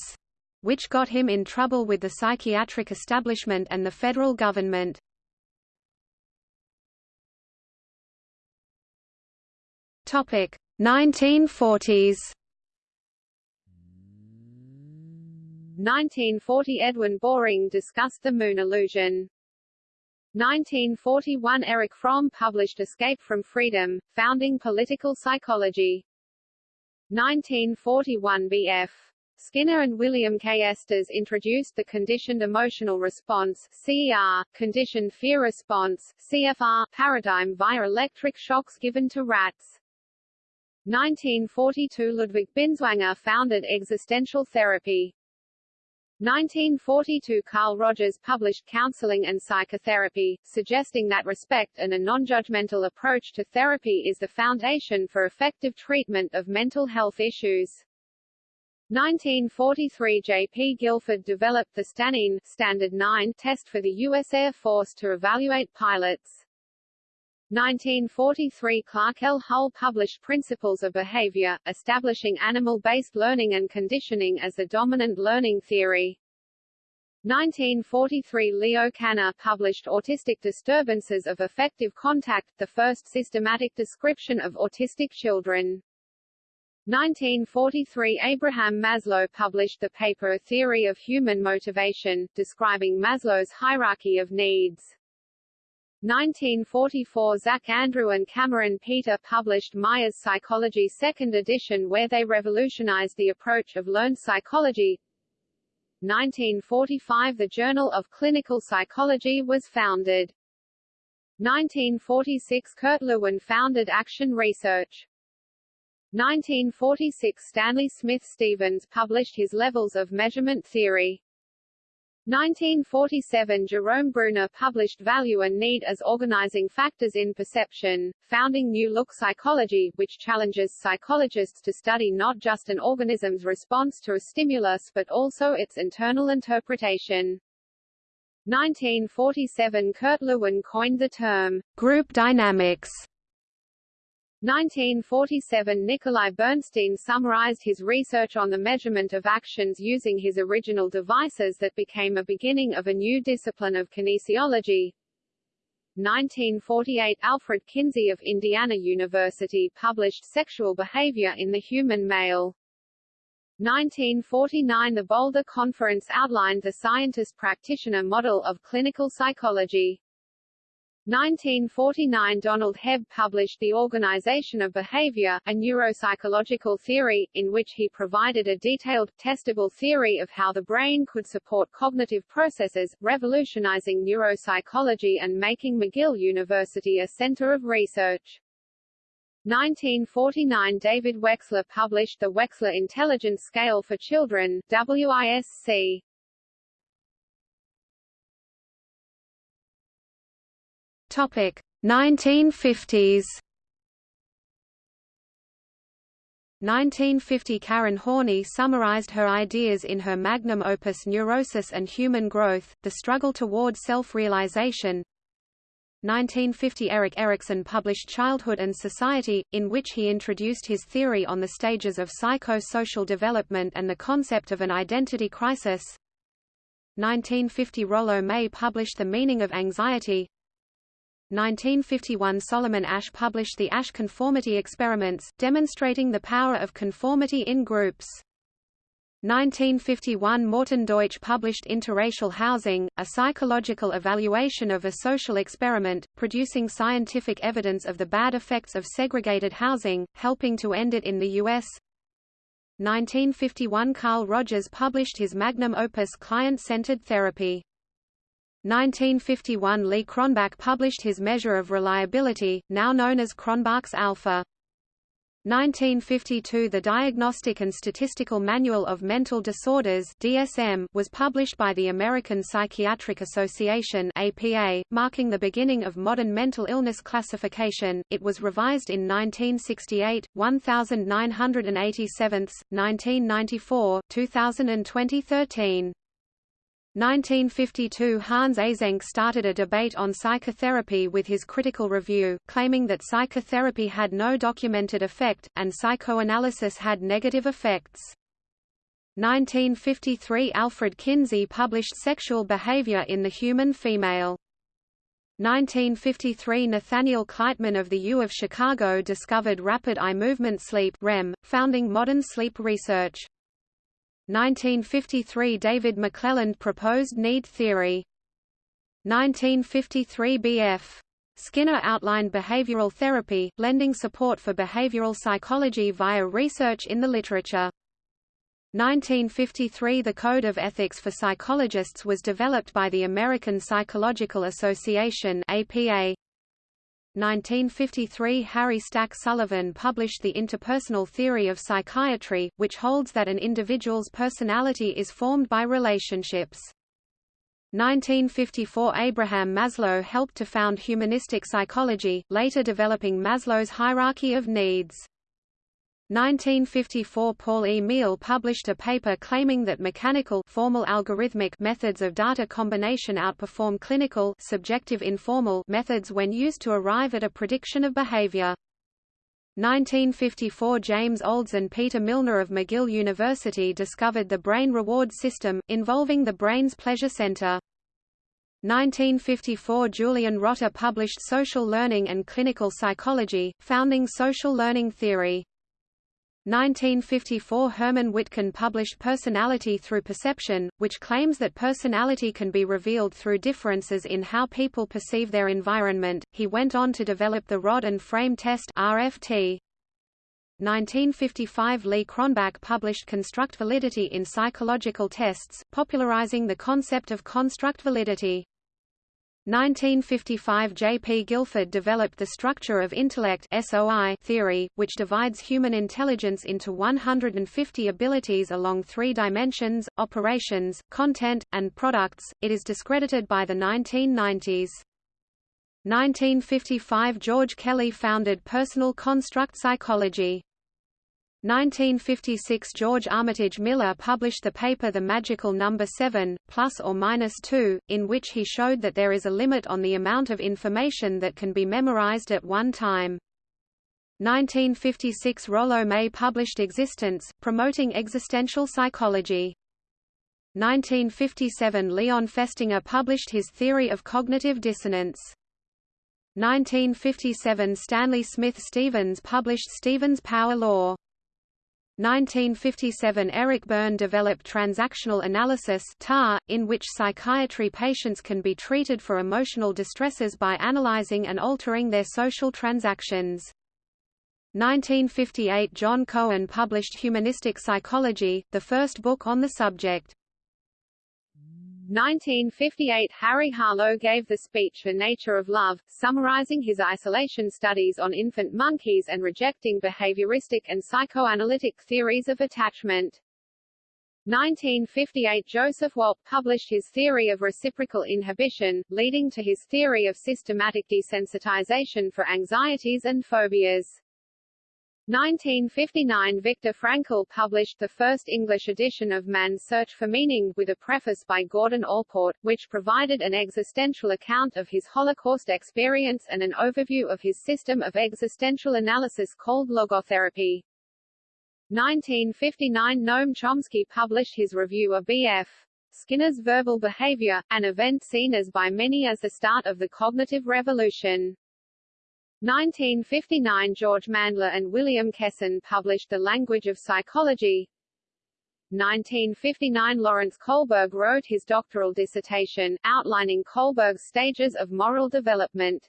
which got him in trouble with the psychiatric establishment and the federal government. Topic 1940s 1940 Edwin Boring discussed the moon illusion. 1941 Erich Fromm published Escape from Freedom, Founding Political Psychology. 1941 B.F. Skinner and William K. Estes introduced the Conditioned Emotional Response CER, Conditioned Fear Response CFR, paradigm via electric shocks given to rats. 1942 Ludwig Binswanger founded existential therapy. 1942 Carl Rogers published Counseling and Psychotherapy, suggesting that respect and a non-judgmental approach to therapy is the foundation for effective treatment of mental health issues. 1943 J. P. Guilford developed the Stanine Standard 9 test for the U.S. Air Force to evaluate pilots. 1943 Clark L. Hull published Principles of Behavior, establishing animal-based learning and conditioning as the dominant learning theory. 1943 Leo Kanner published Autistic Disturbances of Affective Contact, the first systematic description of autistic children. 1943 Abraham Maslow published the paper Theory of Human Motivation, describing Maslow's hierarchy of needs. 1944 Zach Andrew and Cameron Peter published Myers Psychology second edition where they revolutionized the approach of learned psychology. 1945 The Journal of Clinical Psychology was founded. 1946 Kurt Lewin founded Action Research. 1946 Stanley Smith Stevens published his Levels of Measurement Theory. 1947 Jerome Bruner published Value and Need as Organizing Factors in Perception, founding New Look Psychology, which challenges psychologists to study not just an organism's response to a stimulus but also its internal interpretation. 1947 Kurt Lewin coined the term, group dynamics, 1947 Nikolai Bernstein summarized his research on the measurement of actions using his original devices that became a beginning of a new discipline of kinesiology. 1948 Alfred Kinsey of Indiana University published Sexual Behavior in the Human Male. 1949 The Boulder Conference outlined the scientist-practitioner model of clinical psychology. 1949 Donald Hebb published The Organization of Behavior, a neuropsychological theory, in which he provided a detailed, testable theory of how the brain could support cognitive processes, revolutionizing neuropsychology and making McGill University a center of research. 1949 David Wechsler published the Wechsler Intelligence Scale for Children WISC. Topic 1950s 1950 Karen Horney summarized her ideas in her magnum opus Neurosis and Human Growth, The Struggle Toward Self-Realization. 1950 Erik Erikson published Childhood and Society, in which he introduced his theory on the stages of psycho-social development and the concept of an identity crisis. 1950 Rollo May published The Meaning of Anxiety 1951 Solomon Asch published the Asch conformity experiments, demonstrating the power of conformity in groups. 1951 Morton Deutsch published Interracial Housing, a psychological evaluation of a social experiment, producing scientific evidence of the bad effects of segregated housing, helping to end it in the U.S. 1951 Carl Rogers published his magnum opus Client-Centered Therapy. 1951 Lee Cronbach published his measure of reliability, now known as Cronbach's alpha. 1952 The Diagnostic and Statistical Manual of Mental Disorders DSM was published by the American Psychiatric Association APA, marking the beginning of modern mental illness classification. It was revised in 1968, 1987, 1994, 2000 and 2013. 1952 Hans Eysenck started a debate on psychotherapy with his critical review, claiming that psychotherapy had no documented effect, and psychoanalysis had negative effects. 1953 Alfred Kinsey published Sexual Behavior in the Human Female. 1953 Nathaniel Kleitman of the U of Chicago discovered rapid eye movement sleep REM, founding modern sleep research. 1953 David McClelland proposed need theory. 1953 B.F. Skinner outlined behavioral therapy, lending support for behavioral psychology via research in the literature. 1953 The Code of Ethics for Psychologists was developed by the American Psychological Association APA. 1953 Harry Stack Sullivan published The Interpersonal Theory of Psychiatry, which holds that an individual's personality is formed by relationships. 1954 Abraham Maslow helped to found humanistic psychology, later developing Maslow's hierarchy of needs. 1954 Paul E. Meehl published a paper claiming that mechanical formal algorithmic methods of data combination outperform clinical subjective informal methods when used to arrive at a prediction of behavior. 1954 James Olds and Peter Milner of McGill University discovered the brain reward system, involving the brain's pleasure center. 1954 Julian Rotter published Social Learning and Clinical Psychology, founding social learning theory. 1954 Herman Witkin published Personality Through Perception, which claims that personality can be revealed through differences in how people perceive their environment. He went on to develop the rod and frame test RFT. 1955 Lee Cronbach published Construct Validity in Psychological Tests, popularizing the concept of construct validity. 1955 J. P. Guilford developed the structure of intellect SOI theory, which divides human intelligence into 150 abilities along three dimensions, operations, content, and products. It is discredited by the 1990s. 1955 George Kelly founded personal construct psychology. 1956 George Armitage Miller published the paper The Magical Number 7, plus or minus 2, in which he showed that there is a limit on the amount of information that can be memorized at one time. 1956 Rollo May published Existence, promoting existential psychology. 1957 Leon Festinger published his theory of cognitive dissonance. 1957 Stanley Smith Stevens published Stevens' power law. 1957 Eric Berne developed transactional analysis TAR, in which psychiatry patients can be treated for emotional distresses by analyzing and altering their social transactions. 1958 John Cohen published Humanistic Psychology, the first book on the subject. 1958 Harry Harlow gave the speech The Nature of Love, summarizing his isolation studies on infant monkeys and rejecting behavioristic and psychoanalytic theories of attachment. 1958 Joseph Wolpe published his theory of reciprocal inhibition, leading to his theory of systematic desensitization for anxieties and phobias. 1959 Viktor Frankl published the first English edition of Man's Search for Meaning with a preface by Gordon Allport, which provided an existential account of his Holocaust experience and an overview of his system of existential analysis called logotherapy. 1959 Noam Chomsky published his review of B.F. Skinner's Verbal Behavior, an event seen as by many as the start of the cognitive revolution. 1959 George Mandler and William Kessen published The Language of Psychology. 1959 Lawrence Kohlberg wrote his doctoral dissertation, outlining Kohlberg's stages of moral development.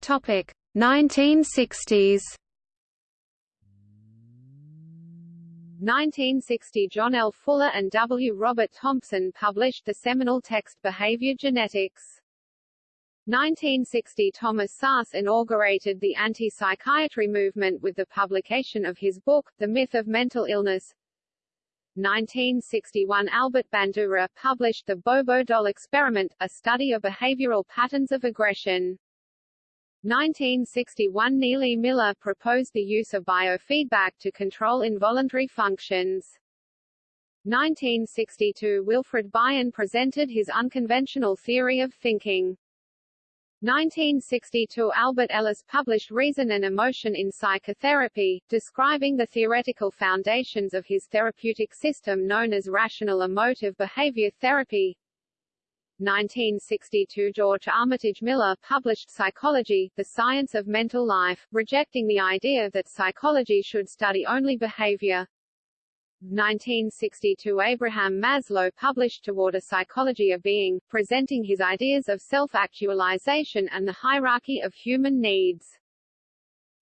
Topic 1960s 1960 John L. Fuller and W. Robert Thompson published the seminal text Behavior Genetics. 1960 Thomas Szasz inaugurated the anti-psychiatry movement with the publication of his book, The Myth of Mental Illness. 1961 Albert Bandura published The Bobo Doll Experiment, a study of behavioral patterns of aggression. 1961 Neely Miller proposed the use of biofeedback to control involuntary functions. 1962 Wilfred Bion presented his unconventional theory of thinking. 1962 Albert Ellis published Reason and Emotion in Psychotherapy, describing the theoretical foundations of his therapeutic system known as rational emotive behavior therapy. 1962 George Armitage Miller published Psychology, The Science of Mental Life, rejecting the idea that psychology should study only behavior. 1962 Abraham Maslow published Toward a Psychology of Being, presenting his ideas of self-actualization and the hierarchy of human needs.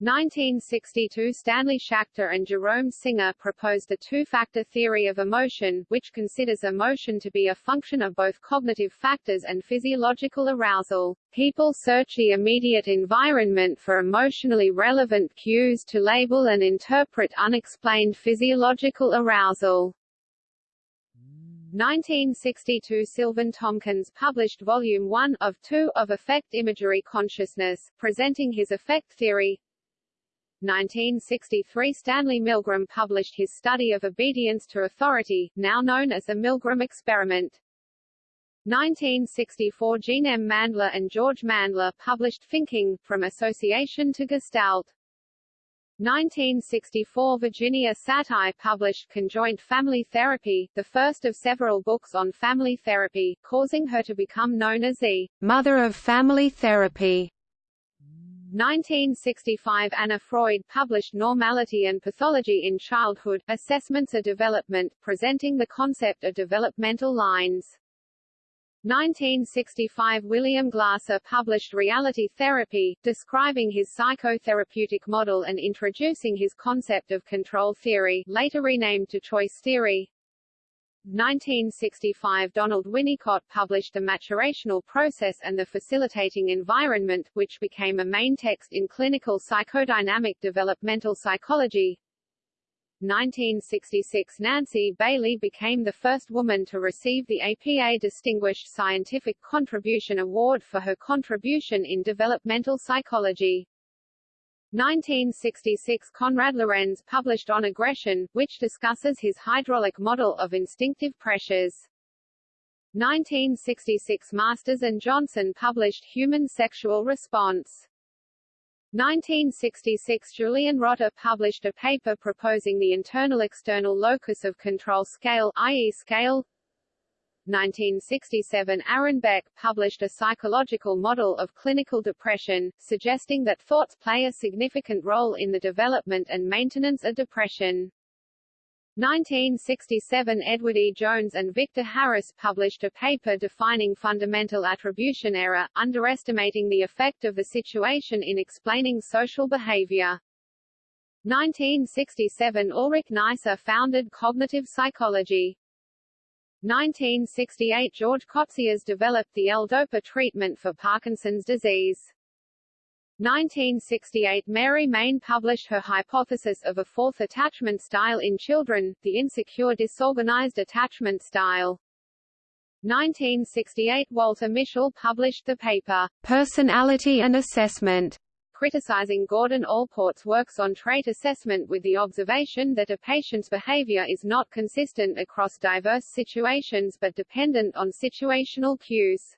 1962 Stanley Schachter and Jerome Singer proposed the two-factor theory of emotion, which considers emotion to be a function of both cognitive factors and physiological arousal. People search the immediate environment for emotionally relevant cues to label and interpret unexplained physiological arousal. 1962 Silvan Tomkins published Volume 1 of 2 of Affect Imagery Consciousness, presenting his affect theory. 1963 Stanley Milgram published his study of obedience to authority, now known as the Milgram experiment. 1964 Jean M. Mandler and George Mandler published Thinking, From Association to Gestalt. 1964 Virginia Satir published Conjoint Family Therapy, the first of several books on family therapy, causing her to become known as the mother of family therapy. 1965 Anna Freud published Normality and Pathology in Childhood, Assessments of Development, presenting the concept of developmental lines. 1965 William Glasser published Reality Therapy, describing his psychotherapeutic model and introducing his concept of control theory later renamed to choice theory. 1965 Donald Winnicott published The Maturational Process and the Facilitating Environment, which became a main text in clinical psychodynamic developmental psychology. 1966 Nancy Bayley became the first woman to receive the APA Distinguished Scientific Contribution Award for her contribution in developmental psychology. 1966 Konrad Lorenz published On Aggression, which discusses his hydraulic model of instinctive pressures. 1966 Masters and Johnson published Human Sexual Response. 1966 Julian Rotter published a paper proposing the internal-external locus of control scale i.e. scale 1967 Aaron Beck published a psychological model of clinical depression, suggesting that thoughts play a significant role in the development and maintenance of depression. 1967 Edward E. Jones and Victor Harris published a paper defining fundamental attribution error, underestimating the effect of the situation in explaining social behavior. 1967 Ulrich Neisser founded cognitive psychology. 1968 George Cotzias developed the L-DOPA treatment for Parkinson's disease. 1968 Mary Main published her hypothesis of a fourth attachment style in children, the insecure disorganized attachment style. 1968 Walter Mischel published the paper, Personality and Assessment, criticizing Gordon Allport's works on trait assessment with the observation that a patient's behavior is not consistent across diverse situations but dependent on situational cues.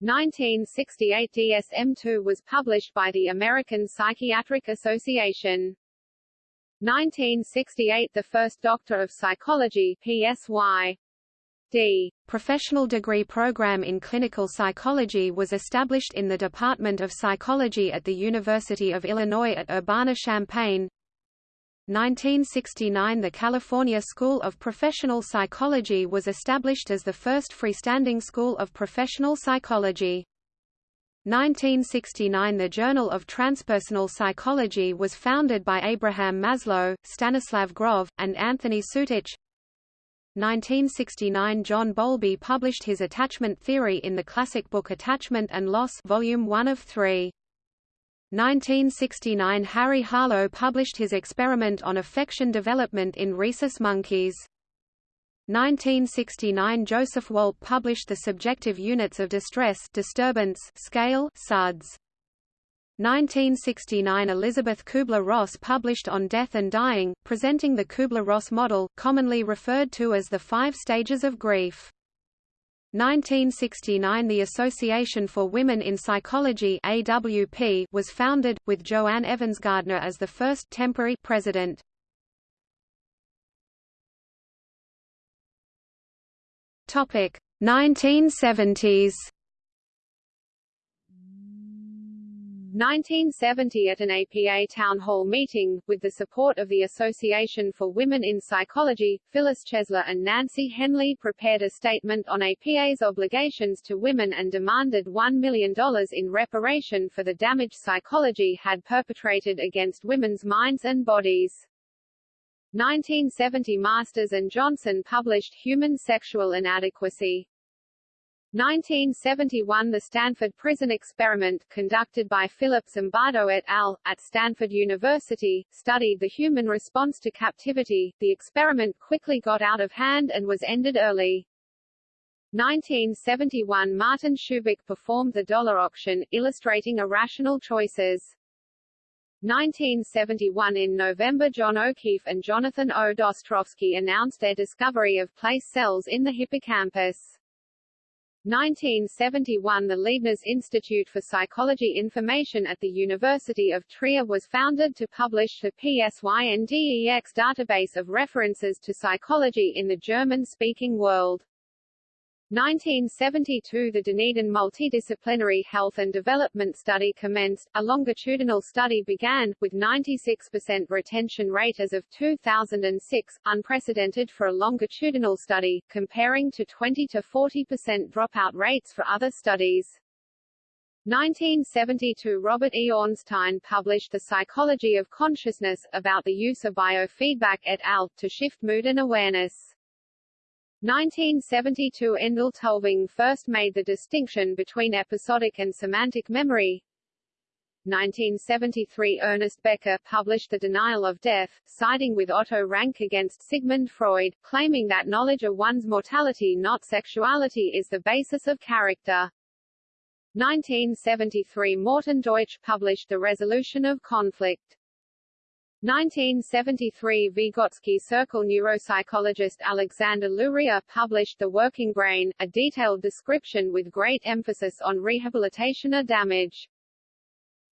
1968 DSM-2 was published by the American Psychiatric Association. 1968 The First Doctor of Psychology PSY. Professional degree program in clinical psychology was established in the Department of Psychology at the University of Illinois at Urbana-Champaign. 1969 The California School of Professional Psychology was established as the first freestanding school of professional psychology. 1969 The Journal of Transpersonal Psychology was founded by Abraham Maslow, Stanislav Grof, and Anthony Sutich. 1969 John Bowlby published his attachment theory in the classic book Attachment and Loss Volume 1 of 3. 1969 Harry Harlow published his experiment on affection development in rhesus monkeys. 1969 Joseph Wolpe published the subjective units of distress disturbance scale SUDS. 1969 Elizabeth Kubler-Ross published On Death and Dying, presenting the Kubler-Ross model, commonly referred to as the five stages of grief. 1969 The Association for Women in Psychology AWP was founded, with Joanne Evans Gardner as the first temporary president. Topic 1970s 1970 at an APA town hall meeting, with the support of the Association for Women in Psychology, Phyllis Chesler and Nancy Henley prepared a statement on APA's obligations to women and demanded $1 million in reparation for the damage psychology had perpetrated against women's minds and bodies. 1970 Masters and Johnson published Human Sexual Inadequacy. 1971 The Stanford Prison Experiment, conducted by Philip Zimbardo et al., at Stanford University, studied the human response to captivity. The experiment quickly got out of hand and was ended early. 1971 Martin Shubik performed the dollar auction, illustrating irrational choices. 1971 In November John O'Keefe and Jonathan O. Dostrovsky announced their discovery of place cells in the hippocampus. 1971 The Leibniz Institute for Psychology Information at the University of Trier was founded to publish the PSYNDEX database of references to psychology in the German-speaking world. 1972 The Dunedin Multidisciplinary Health and Development Study commenced, a longitudinal study began, with 96% retention rate as of 2006, unprecedented for a longitudinal study, comparing to 20 to 40% dropout rates for other studies. 1972 Robert E. Ornstein published The Psychology of Consciousness, about the use of biofeedback et al. to shift mood and awareness. 1972 Endel Tulving first made the distinction between episodic and semantic memory. 1973 Ernest Becker published The Denial of Death, siding with Otto Rank against Sigmund Freud, claiming that knowledge of one's mortality not sexuality is the basis of character. 1973 Morton Deutsch published The Resolution of Conflict. 1973 Vygotsky Circle neuropsychologist Alexander Luria published The Working Brain, a detailed description with great emphasis on rehabilitation of damage.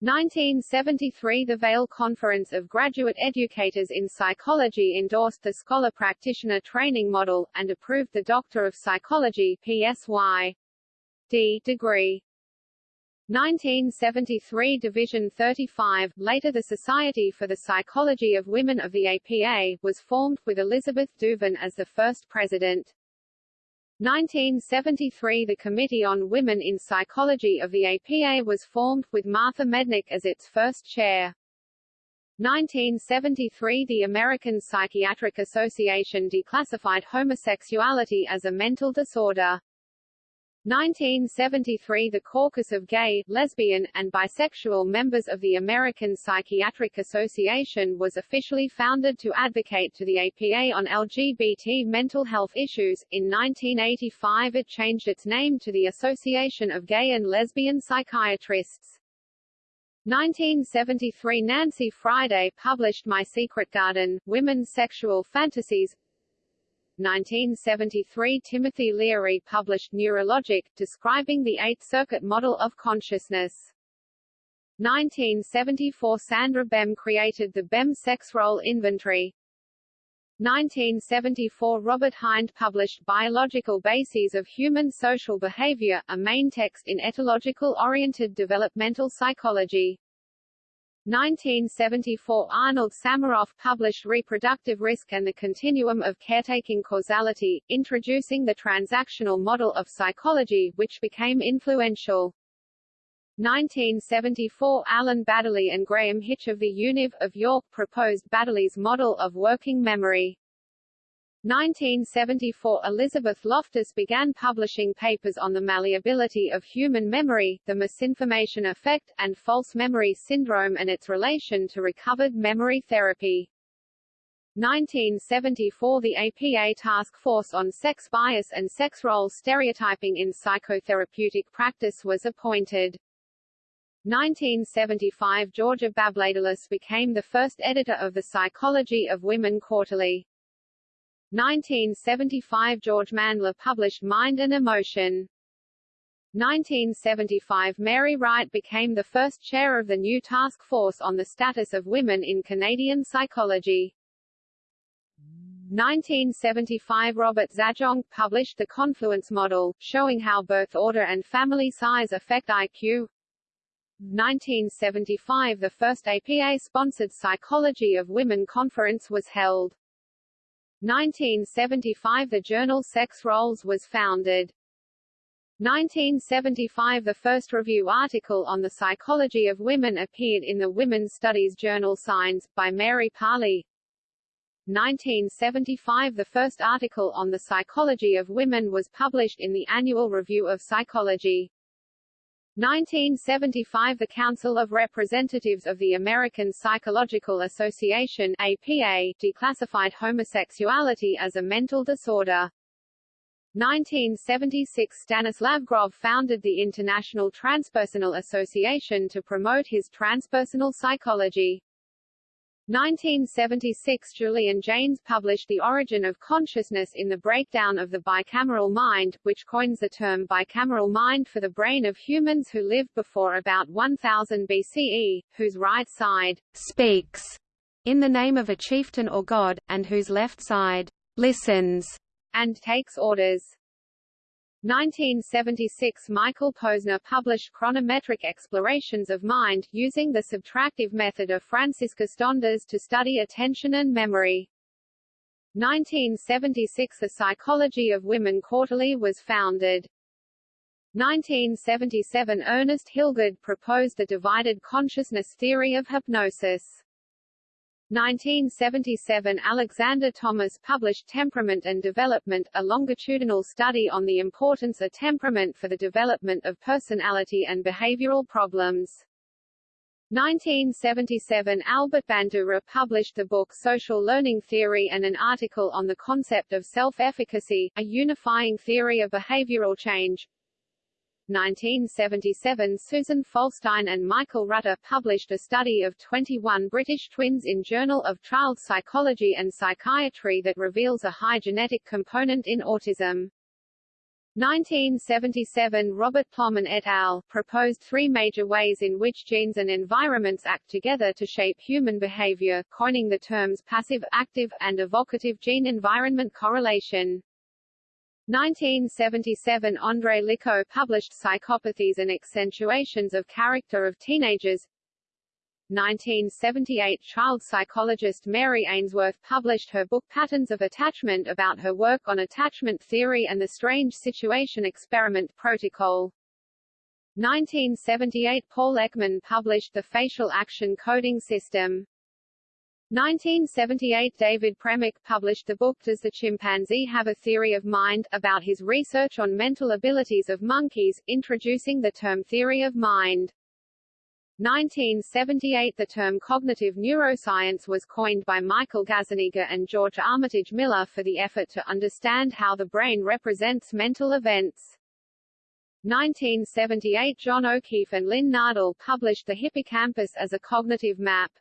1973 The Vail Conference of Graduate Educators in Psychology endorsed the Scholar-Practitioner Training Model, and approved the Doctor of Psychology PSY. D. degree. 1973 Division 35, later the Society for the Psychology of Women of the APA, was formed, with Elizabeth Douvan as the first president. 1973 The Committee on Women in Psychology of the APA was formed, with Martha Mednick as its first chair. 1973 The American Psychiatric Association declassified homosexuality as a mental disorder. 1973 The Caucus of Gay, Lesbian, and Bisexual Members of the American Psychiatric Association was officially founded to advocate to the APA on LGBT mental health issues. In 1985 it changed its name to the Association of Gay and Lesbian Psychiatrists. 1973 Nancy Friday published My Secret Garden, Women's Sexual Fantasies, 1973 Timothy Leary published Neurologic, describing the Eighth Circuit model of consciousness. 1974 Sandra Bem created the Bem sex role inventory. 1974 Robert Hinde published Biological Bases of Human Social Behavior, a main text in ethological-oriented developmental psychology. 1974 Arnold Sameroff published Reproductive Risk and the Continuum of Caretaking Causality, introducing the transactional model of psychology which became influential. 1974 Alan Baddeley and Graham Hitch of the Univ. of York proposed Baddeley's model of working memory. 1974 Elizabeth Loftus began publishing papers on the malleability of human memory, the misinformation effect, and false memory syndrome and its relation to recovered memory therapy. 1974 The APA Task Force on Sex Bias and Sex Role Stereotyping in Psychotherapeutic Practice was appointed. 1975 Georgia Babladelis became the first editor of the Psychology of Women Quarterly. 1975 George Mandler published Mind and Emotion. 1975 Mary Wright became the first chair of the new task force on the status of women in Canadian psychology. 1975 Robert Zajonc published the confluence model, showing how birth order and family size affect IQ. 1975 The first APA-sponsored Psychology of Women conference was held. 1975 The journal Sex Roles was founded. 1975 The first review article on the psychology of women appeared in the Women's Studies journal Signs, by Mary Parlee. 1975 The first article on the psychology of women was published in the Annual Review of Psychology. 1975 The Council of Representatives of the American Psychological Association APA declassified homosexuality as a mental disorder. 1976 Stanislav Grof founded the International Transpersonal Association to promote his transpersonal psychology. 1976 Julian Jaynes published The Origin of Consciousness in the Breakdown of the Bicameral Mind, which coins the term bicameral mind for the brain of humans who lived before about 1000 BCE, whose right side speaks in the name of a chieftain or god, and whose left side listens and takes orders. 1976 Michael Posner published Chronometric Explorations of Mind, using the subtractive method of Franciscus Donders to study attention and memory. 1976 The Psychology of Women Quarterly was founded. 1977 Ernest Hilgard proposed the divided consciousness theory of hypnosis. 1977 Alexander Thomas published Temperament and Development, a longitudinal study on the importance of temperament for the development of personality and behavioral problems. 1977 Albert Bandura published the book Social Learning Theory and an article on the concept of self-efficacy, a unifying theory of behavioral change. 1977 Susan Folstein and Michael Rutter published a study of 21 British twins in Journal of Child Psychology and Psychiatry that reveals a high genetic component in autism. 1977 Robert Plomin et al. proposed three major ways in which genes and environments act together to shape human behavior, coining the terms passive, active, and evocative gene-environment correlation. 1977 Andrey Lichko published Psychopathies and Accentuations of Character of Teenagers 1978 child psychologist Mary Ainsworth published her book Patterns of Attachment about her work on attachment theory and the strange situation experiment protocol. 1978 Paul Ekman published The Facial Action Coding System. 1978 David Premack published the book Does the Chimpanzee Have a Theory of Mind? about his research on mental abilities of monkeys, introducing the term theory of mind. 1978 The term cognitive neuroscience was coined by Michael Gazzaniga and George Armitage Miller for the effort to understand how the brain represents mental events. 1978 John O'Keefe and Lynn Nadel published The Hippocampus as a Cognitive Map.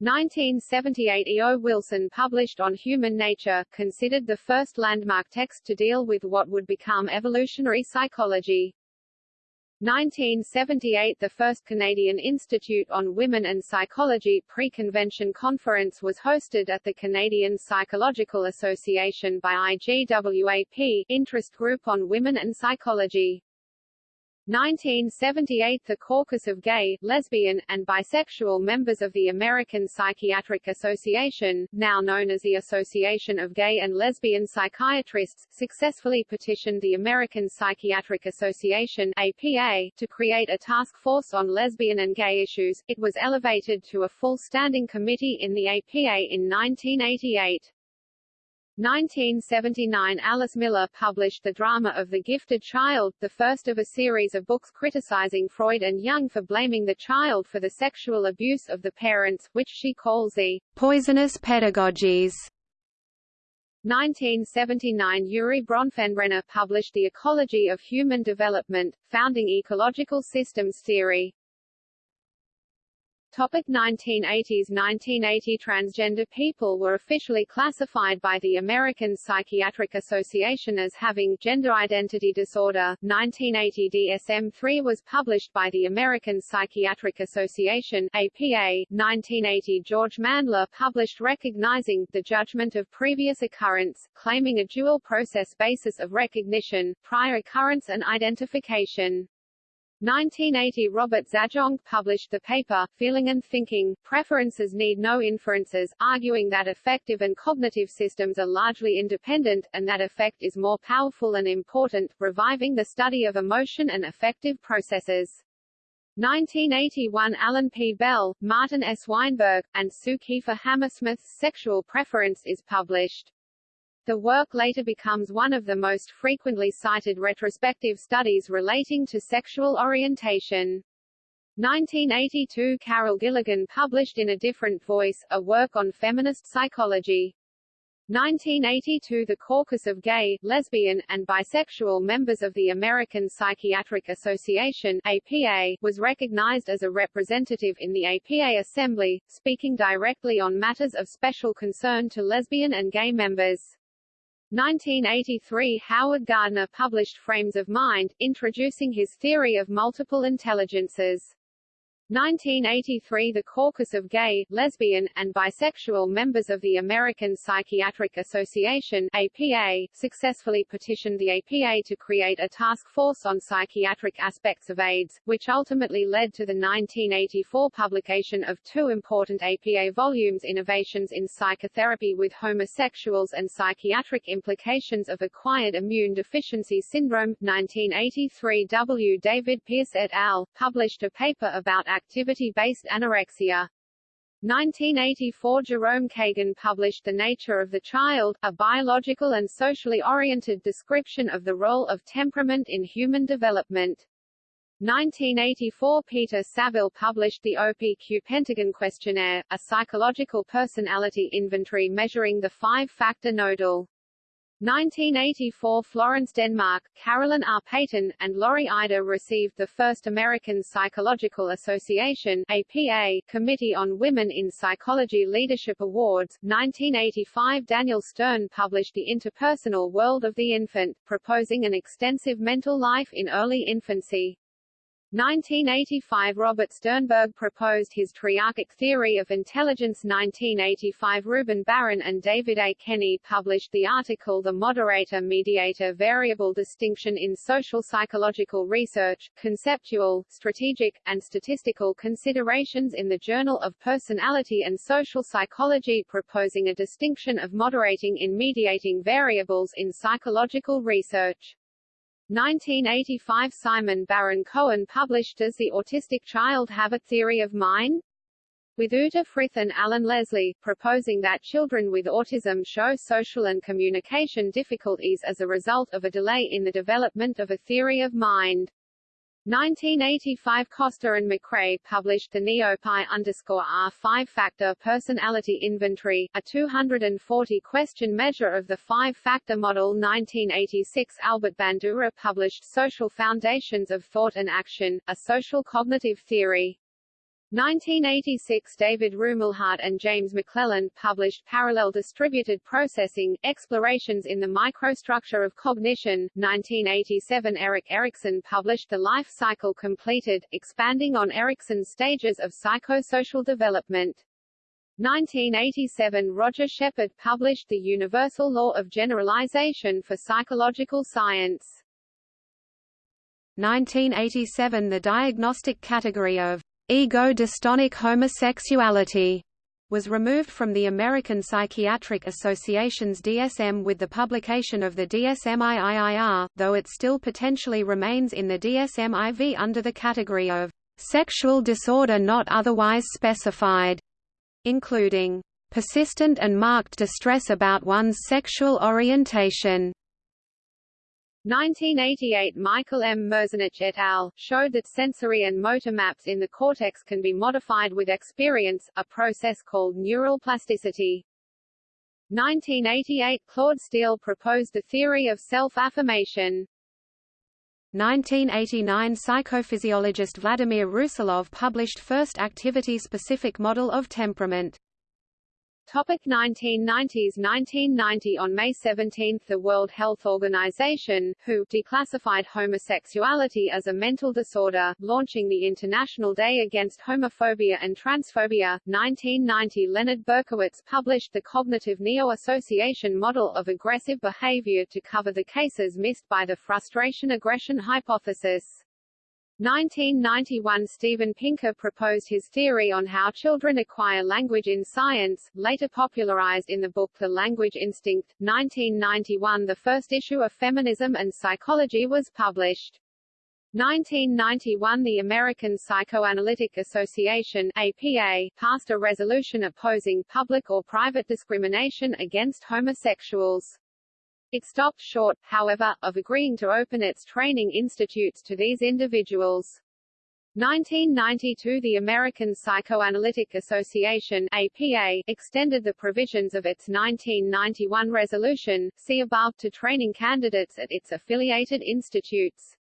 1978 E. O. Wilson published On Human Nature, considered the first landmark text to deal with what would become evolutionary psychology. 1978 The first Canadian Institute on Women and Psychology pre-convention conference was hosted at the Canadian Psychological Association by IGWAP, Interest Group on Women and Psychology. 1978 The caucus of gay, lesbian, and bisexual members of the American Psychiatric Association, now known as the Association of Gay and Lesbian Psychiatrists, successfully petitioned the American Psychiatric Association APA, to create a task force on lesbian and gay issues. It was elevated to a full standing committee in the APA in 1988. 1979 Alice Miller published The Drama of the Gifted Child, the first of a series of books criticizing Freud and Jung for blaming the child for the sexual abuse of the parents, which she calls the poisonous pedagogies. 1979 Urie Bronfenbrenner published The Ecology of Human Development, founding ecological systems theory. Topic 1980s 1980 Transgender people were officially classified by the American Psychiatric Association as having gender identity disorder. 1980 DSM-3 was published by the American Psychiatric Association APA. 1980 George Mandler published Recognizing the Judgment of Previous Occurrence, claiming a dual process basis of recognition, prior occurrence and identification. 1980 Robert Zajonc published the paper, Feeling and Thinking, Preferences Need No Inferences, arguing that affective and cognitive systems are largely independent, and that affect is more powerful and important, reviving the study of emotion and affective processes. 1981 Alan P. Bell, Martin S. Weinberg, and Sue Kiefer Hammersmith's Sexual Preference is published. The work later becomes one of the most frequently cited retrospective studies relating to sexual orientation. 1982 Carol Gilligan published In a Different Voice, a work on feminist psychology. 1982 The caucus of gay, lesbian, and bisexual members of the American Psychiatric Association APA, was recognized as a representative in the APA Assembly, speaking directly on matters of special concern to lesbian and gay members. 1983 Howard Gardner published Frames of Mind, introducing his theory of multiple intelligences. 1983 The caucus of gay, lesbian, and bisexual members of the American Psychiatric Association APA, successfully petitioned the APA to create a task force on psychiatric aspects of AIDS, which ultimately led to the 1984 publication of two important APA volumes Innovations in Psychotherapy with Homosexuals and Psychiatric Implications of Acquired Immune Deficiency Syndrome. 1983 W. David Pierce et al. published a paper about activity-based anorexia. 1984 Jerome Kagan published The Nature of the Child, a biological and socially oriented description of the role of temperament in human development. 1984 Peter Saville published the OPQ Pentagon Questionnaire, a psychological personality inventory measuring the five-factor nodal 1984 Florence Denmark, Carolyn R. Payton, and Laurie Ida received the first American Psychological Association APA Committee on Women in Psychology Leadership Awards. 1985 Daniel Stern published The Interpersonal World of the Infant, proposing an extensive mental life in early infancy. 1985 Robert Sternberg proposed his triarchic theory of intelligence 1985 Reuben Baron and David A. Kenny published the article The Moderator-Mediator Variable Distinction in Social Psychological Research, Conceptual, Strategic, and Statistical Considerations in the Journal of Personality and Social Psychology proposing a distinction of moderating in mediating variables in psychological research. 1985 Simon Baron Cohen published Does the Autistic Child Have a Theory of Mind? with Uta Frith and Alan Leslie, proposing that children with autism show social and communication difficulties as a result of a delay in the development of a theory of mind. 1985 Costa and McCrae published the NeoPi underscore R five-factor personality inventory, a 240-question measure of the five-factor model 1986 Albert Bandura published Social Foundations of Thought and Action, a social cognitive theory. 1986 David Rumelhart and James McClelland published Parallel Distributed Processing, Explorations in the Microstructure of Cognition. 1987 Erik Erikson published The Life Cycle Completed, expanding on Erikson's stages of psychosocial development. 1987 Roger Shepard published The Universal Law of Generalization for Psychological Science. 1987 The diagnostic category of Ego-dystonic homosexuality was removed from the American Psychiatric Association's DSM with the publication of the DSM-IIIR, though it still potentially remains in the DSM-IV under the category of sexual disorder not otherwise specified, including persistent and marked distress about one's sexual orientation. 1988 Michael M. Merzenich et al. showed that sensory and motor maps in the cortex can be modified with experience, a process called neural plasticity. 1988 Claude Steele proposed a theory of self-affirmation. 1989 Psychophysiologist Vladimir Rusalov published first activity-specific model of temperament. Topic 1990s 1990 On May 17 the World Health Organization, WHO, declassified homosexuality as a mental disorder, launching the International Day Against Homophobia and Transphobia. 1990 Leonard Berkowitz published the Cognitive Neo-Association model of aggressive behavior to cover the cases missed by the frustration-aggression hypothesis. 1991 Steven Pinker proposed his theory on how children acquire language in science, later popularized in the book The Language Instinct. 1991 The first issue of Feminism and Psychology was published. 1991 The American Psychoanalytic Association APA, passed a resolution opposing public or private discrimination against homosexuals. It stopped short, however, of agreeing to open its training institutes to these individuals. 1992 The American Psychoanalytic Association APA, extended the provisions of its 1991 resolution, see above to training candidates at its affiliated institutes.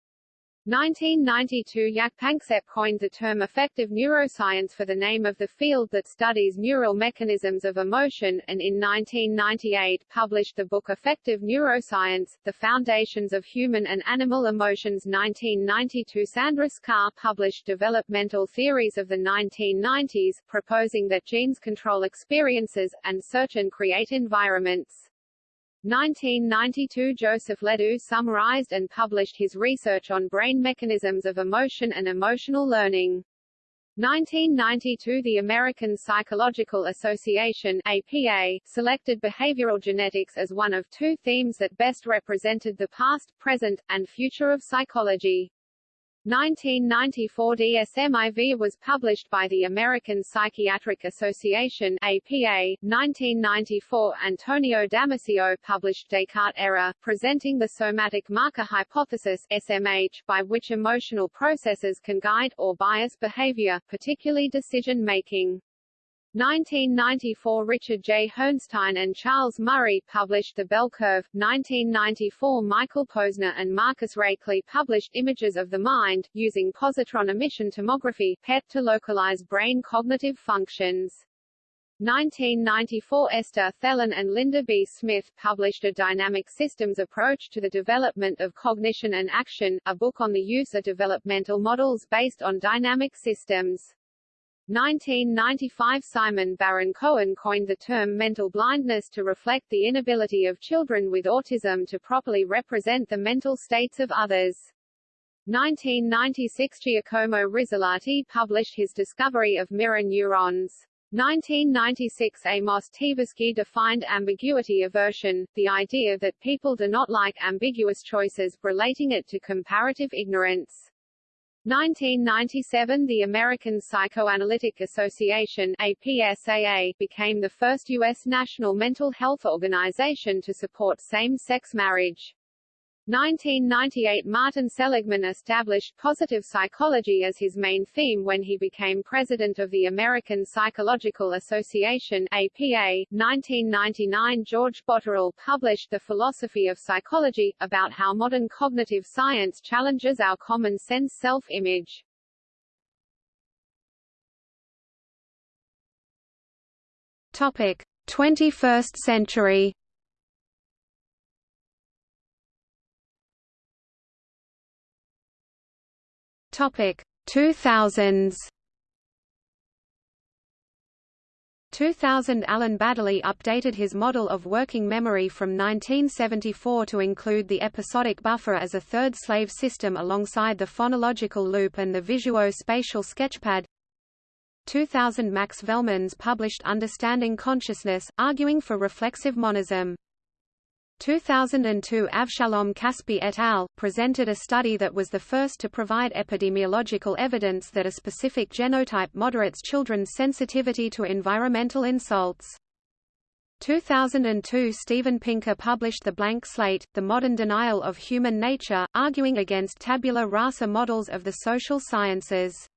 1992 Jaak Panksepp coined the term affective neuroscience for the name of the field that studies neural mechanisms of emotion, and in 1998 published the book Affective Neuroscience, The Foundations of Human and Animal Emotions 1992 Sandra Scarr published Developmental Theories of the 1990s, proposing that genes control experiences, and search and create environments. 1992 Joseph Ledoux summarized and published his research on brain mechanisms of emotion and emotional learning. 1992 The American Psychological Association APA, selected behavioral genetics as one of two themes that best represented the past, present, and future of psychology. 1994 DSM-IV was published by the American Psychiatric Association APA. 1994 Antonio Damasio published Descartes' error, presenting the somatic marker hypothesis SMH, by which emotional processes can guide or bias behavior, particularly decision-making. 1994 Richard J. Herrnstein and Charles Murray published The Bell Curve. 1994 Michael Posner and Marcus Raichle published Images of the Mind, using positron emission tomography PET to localize brain cognitive functions. 1994 Esther Thelen and Linda B. Smith published A Dynamic Systems Approach to the Development of Cognition and Action, a book on the use of developmental models based on dynamic systems. 1995 Simon Baron Cohen coined the term mental blindness to reflect the inability of children with autism to properly represent the mental states of others. 1996 Giacomo Rizzolatti published his discovery of mirror neurons. 1996 Amos Tversky defined ambiguity aversion, the idea that people do not like ambiguous choices, relating it to comparative ignorance. 1997 The American Psychoanalytic Association APSAA, became the first U.S. national mental health organization to support same-sex marriage. 1998 Martin Seligman established positive psychology as his main theme when he became president of the American Psychological Association APA. 1999 George Botterill published The Philosophy of Psychology, about how modern cognitive science challenges our common sense self-image. Topic: 21st century Topic 2000s 2000 Alan Baddeley updated his model of working memory from 1974 to include the episodic buffer as a third slave system alongside the phonological loop and the visuo-spatial sketchpad. 2000 Max Velmans published Understanding Consciousness, arguing for reflexive monism. 2002 Avshalom Caspi et al. presented a study that was the first to provide epidemiological evidence that a specific genotype moderates children's sensitivity to environmental insults. 2002 Steven Pinker published The Blank Slate, The Modern Denial of Human Nature, arguing against tabula rasa models of the social sciences.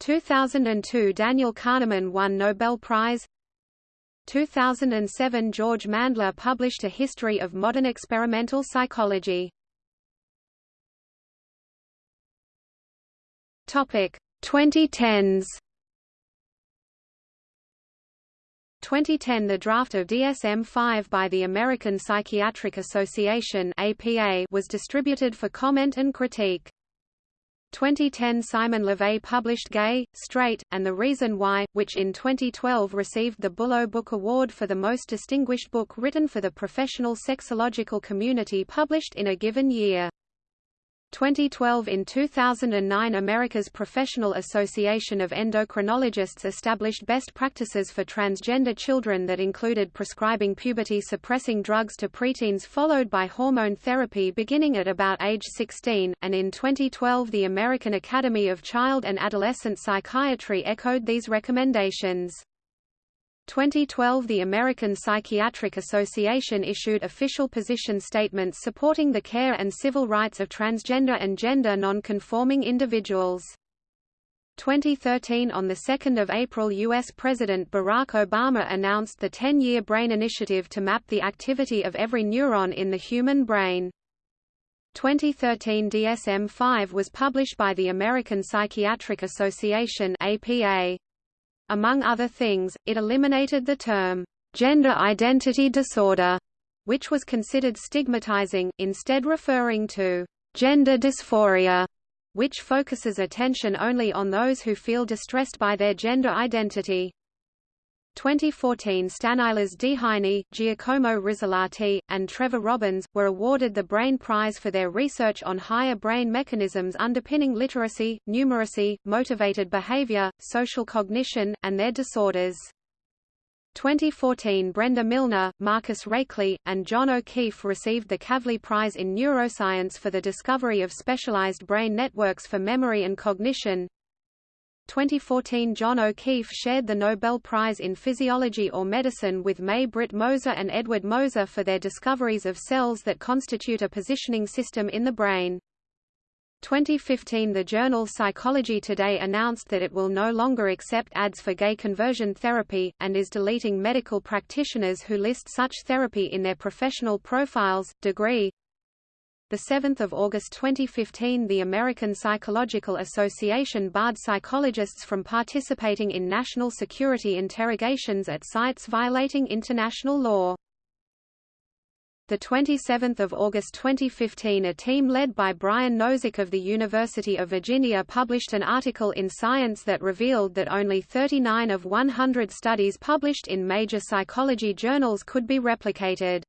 2002 Daniel Kahneman won Nobel Prize 2007 George Mandler published A History of Modern Experimental Psychology. Topic 2010s 2010 The draft of DSM-5 by the American Psychiatric Association APA was distributed for comment and critique. 2010 Simon LeVay published Gay, Straight, and the Reason Why, which in 2012 received the Bullough Book Award for the most distinguished book written for the professional sexological community published in a given year. 2012 In 2009 America's Professional Association of Endocrinologists established best practices for transgender children that included prescribing puberty-suppressing drugs to preteens followed by hormone therapy beginning at about age 16, and in 2012 the American Academy of Child and Adolescent Psychiatry echoed these recommendations. 2012 The American Psychiatric Association issued official position statements supporting the care and civil rights of transgender and gender non-conforming individuals. 2013 On 2 April U.S. President Barack Obama announced the 10-year BRAIN Initiative to map the activity of every neuron in the human brain. 2013 DSM-5 was published by the American Psychiatric Association APA. Among other things, it eliminated the term, gender identity disorder, which was considered stigmatizing, instead referring to gender dysphoria, which focuses attention only on those who feel distressed by their gender identity. 2014 Stanislas Dehaene, Giacomo Rizzolatti, and Trevor Robbins, were awarded the Brain Prize for their research on higher brain mechanisms underpinning literacy, numeracy, motivated behavior, social cognition, and their disorders. 2014 Brenda Milner, Marcus Raichle, and John O'Keefe received the Kavli Prize in Neuroscience for the discovery of specialized brain networks for memory and cognition. 2014 John O'Keefe shared the Nobel Prize in Physiology or Medicine with May Britt Moser and Edward Moser for their discoveries of cells that constitute a positioning system in the brain. 2015 The journal Psychology Today announced that it will no longer accept ads for gay conversion therapy, and is deleting medical practitioners who list such therapy in their professional profiles. Degree 7 August 2015 The American Psychological Association barred psychologists from participating in national security interrogations at sites violating international law. The 27th of August 2015 a team led by Brian Nosek of the University of Virginia published an article in Science that revealed that only 39 of 100 studies published in major psychology journals could be replicated.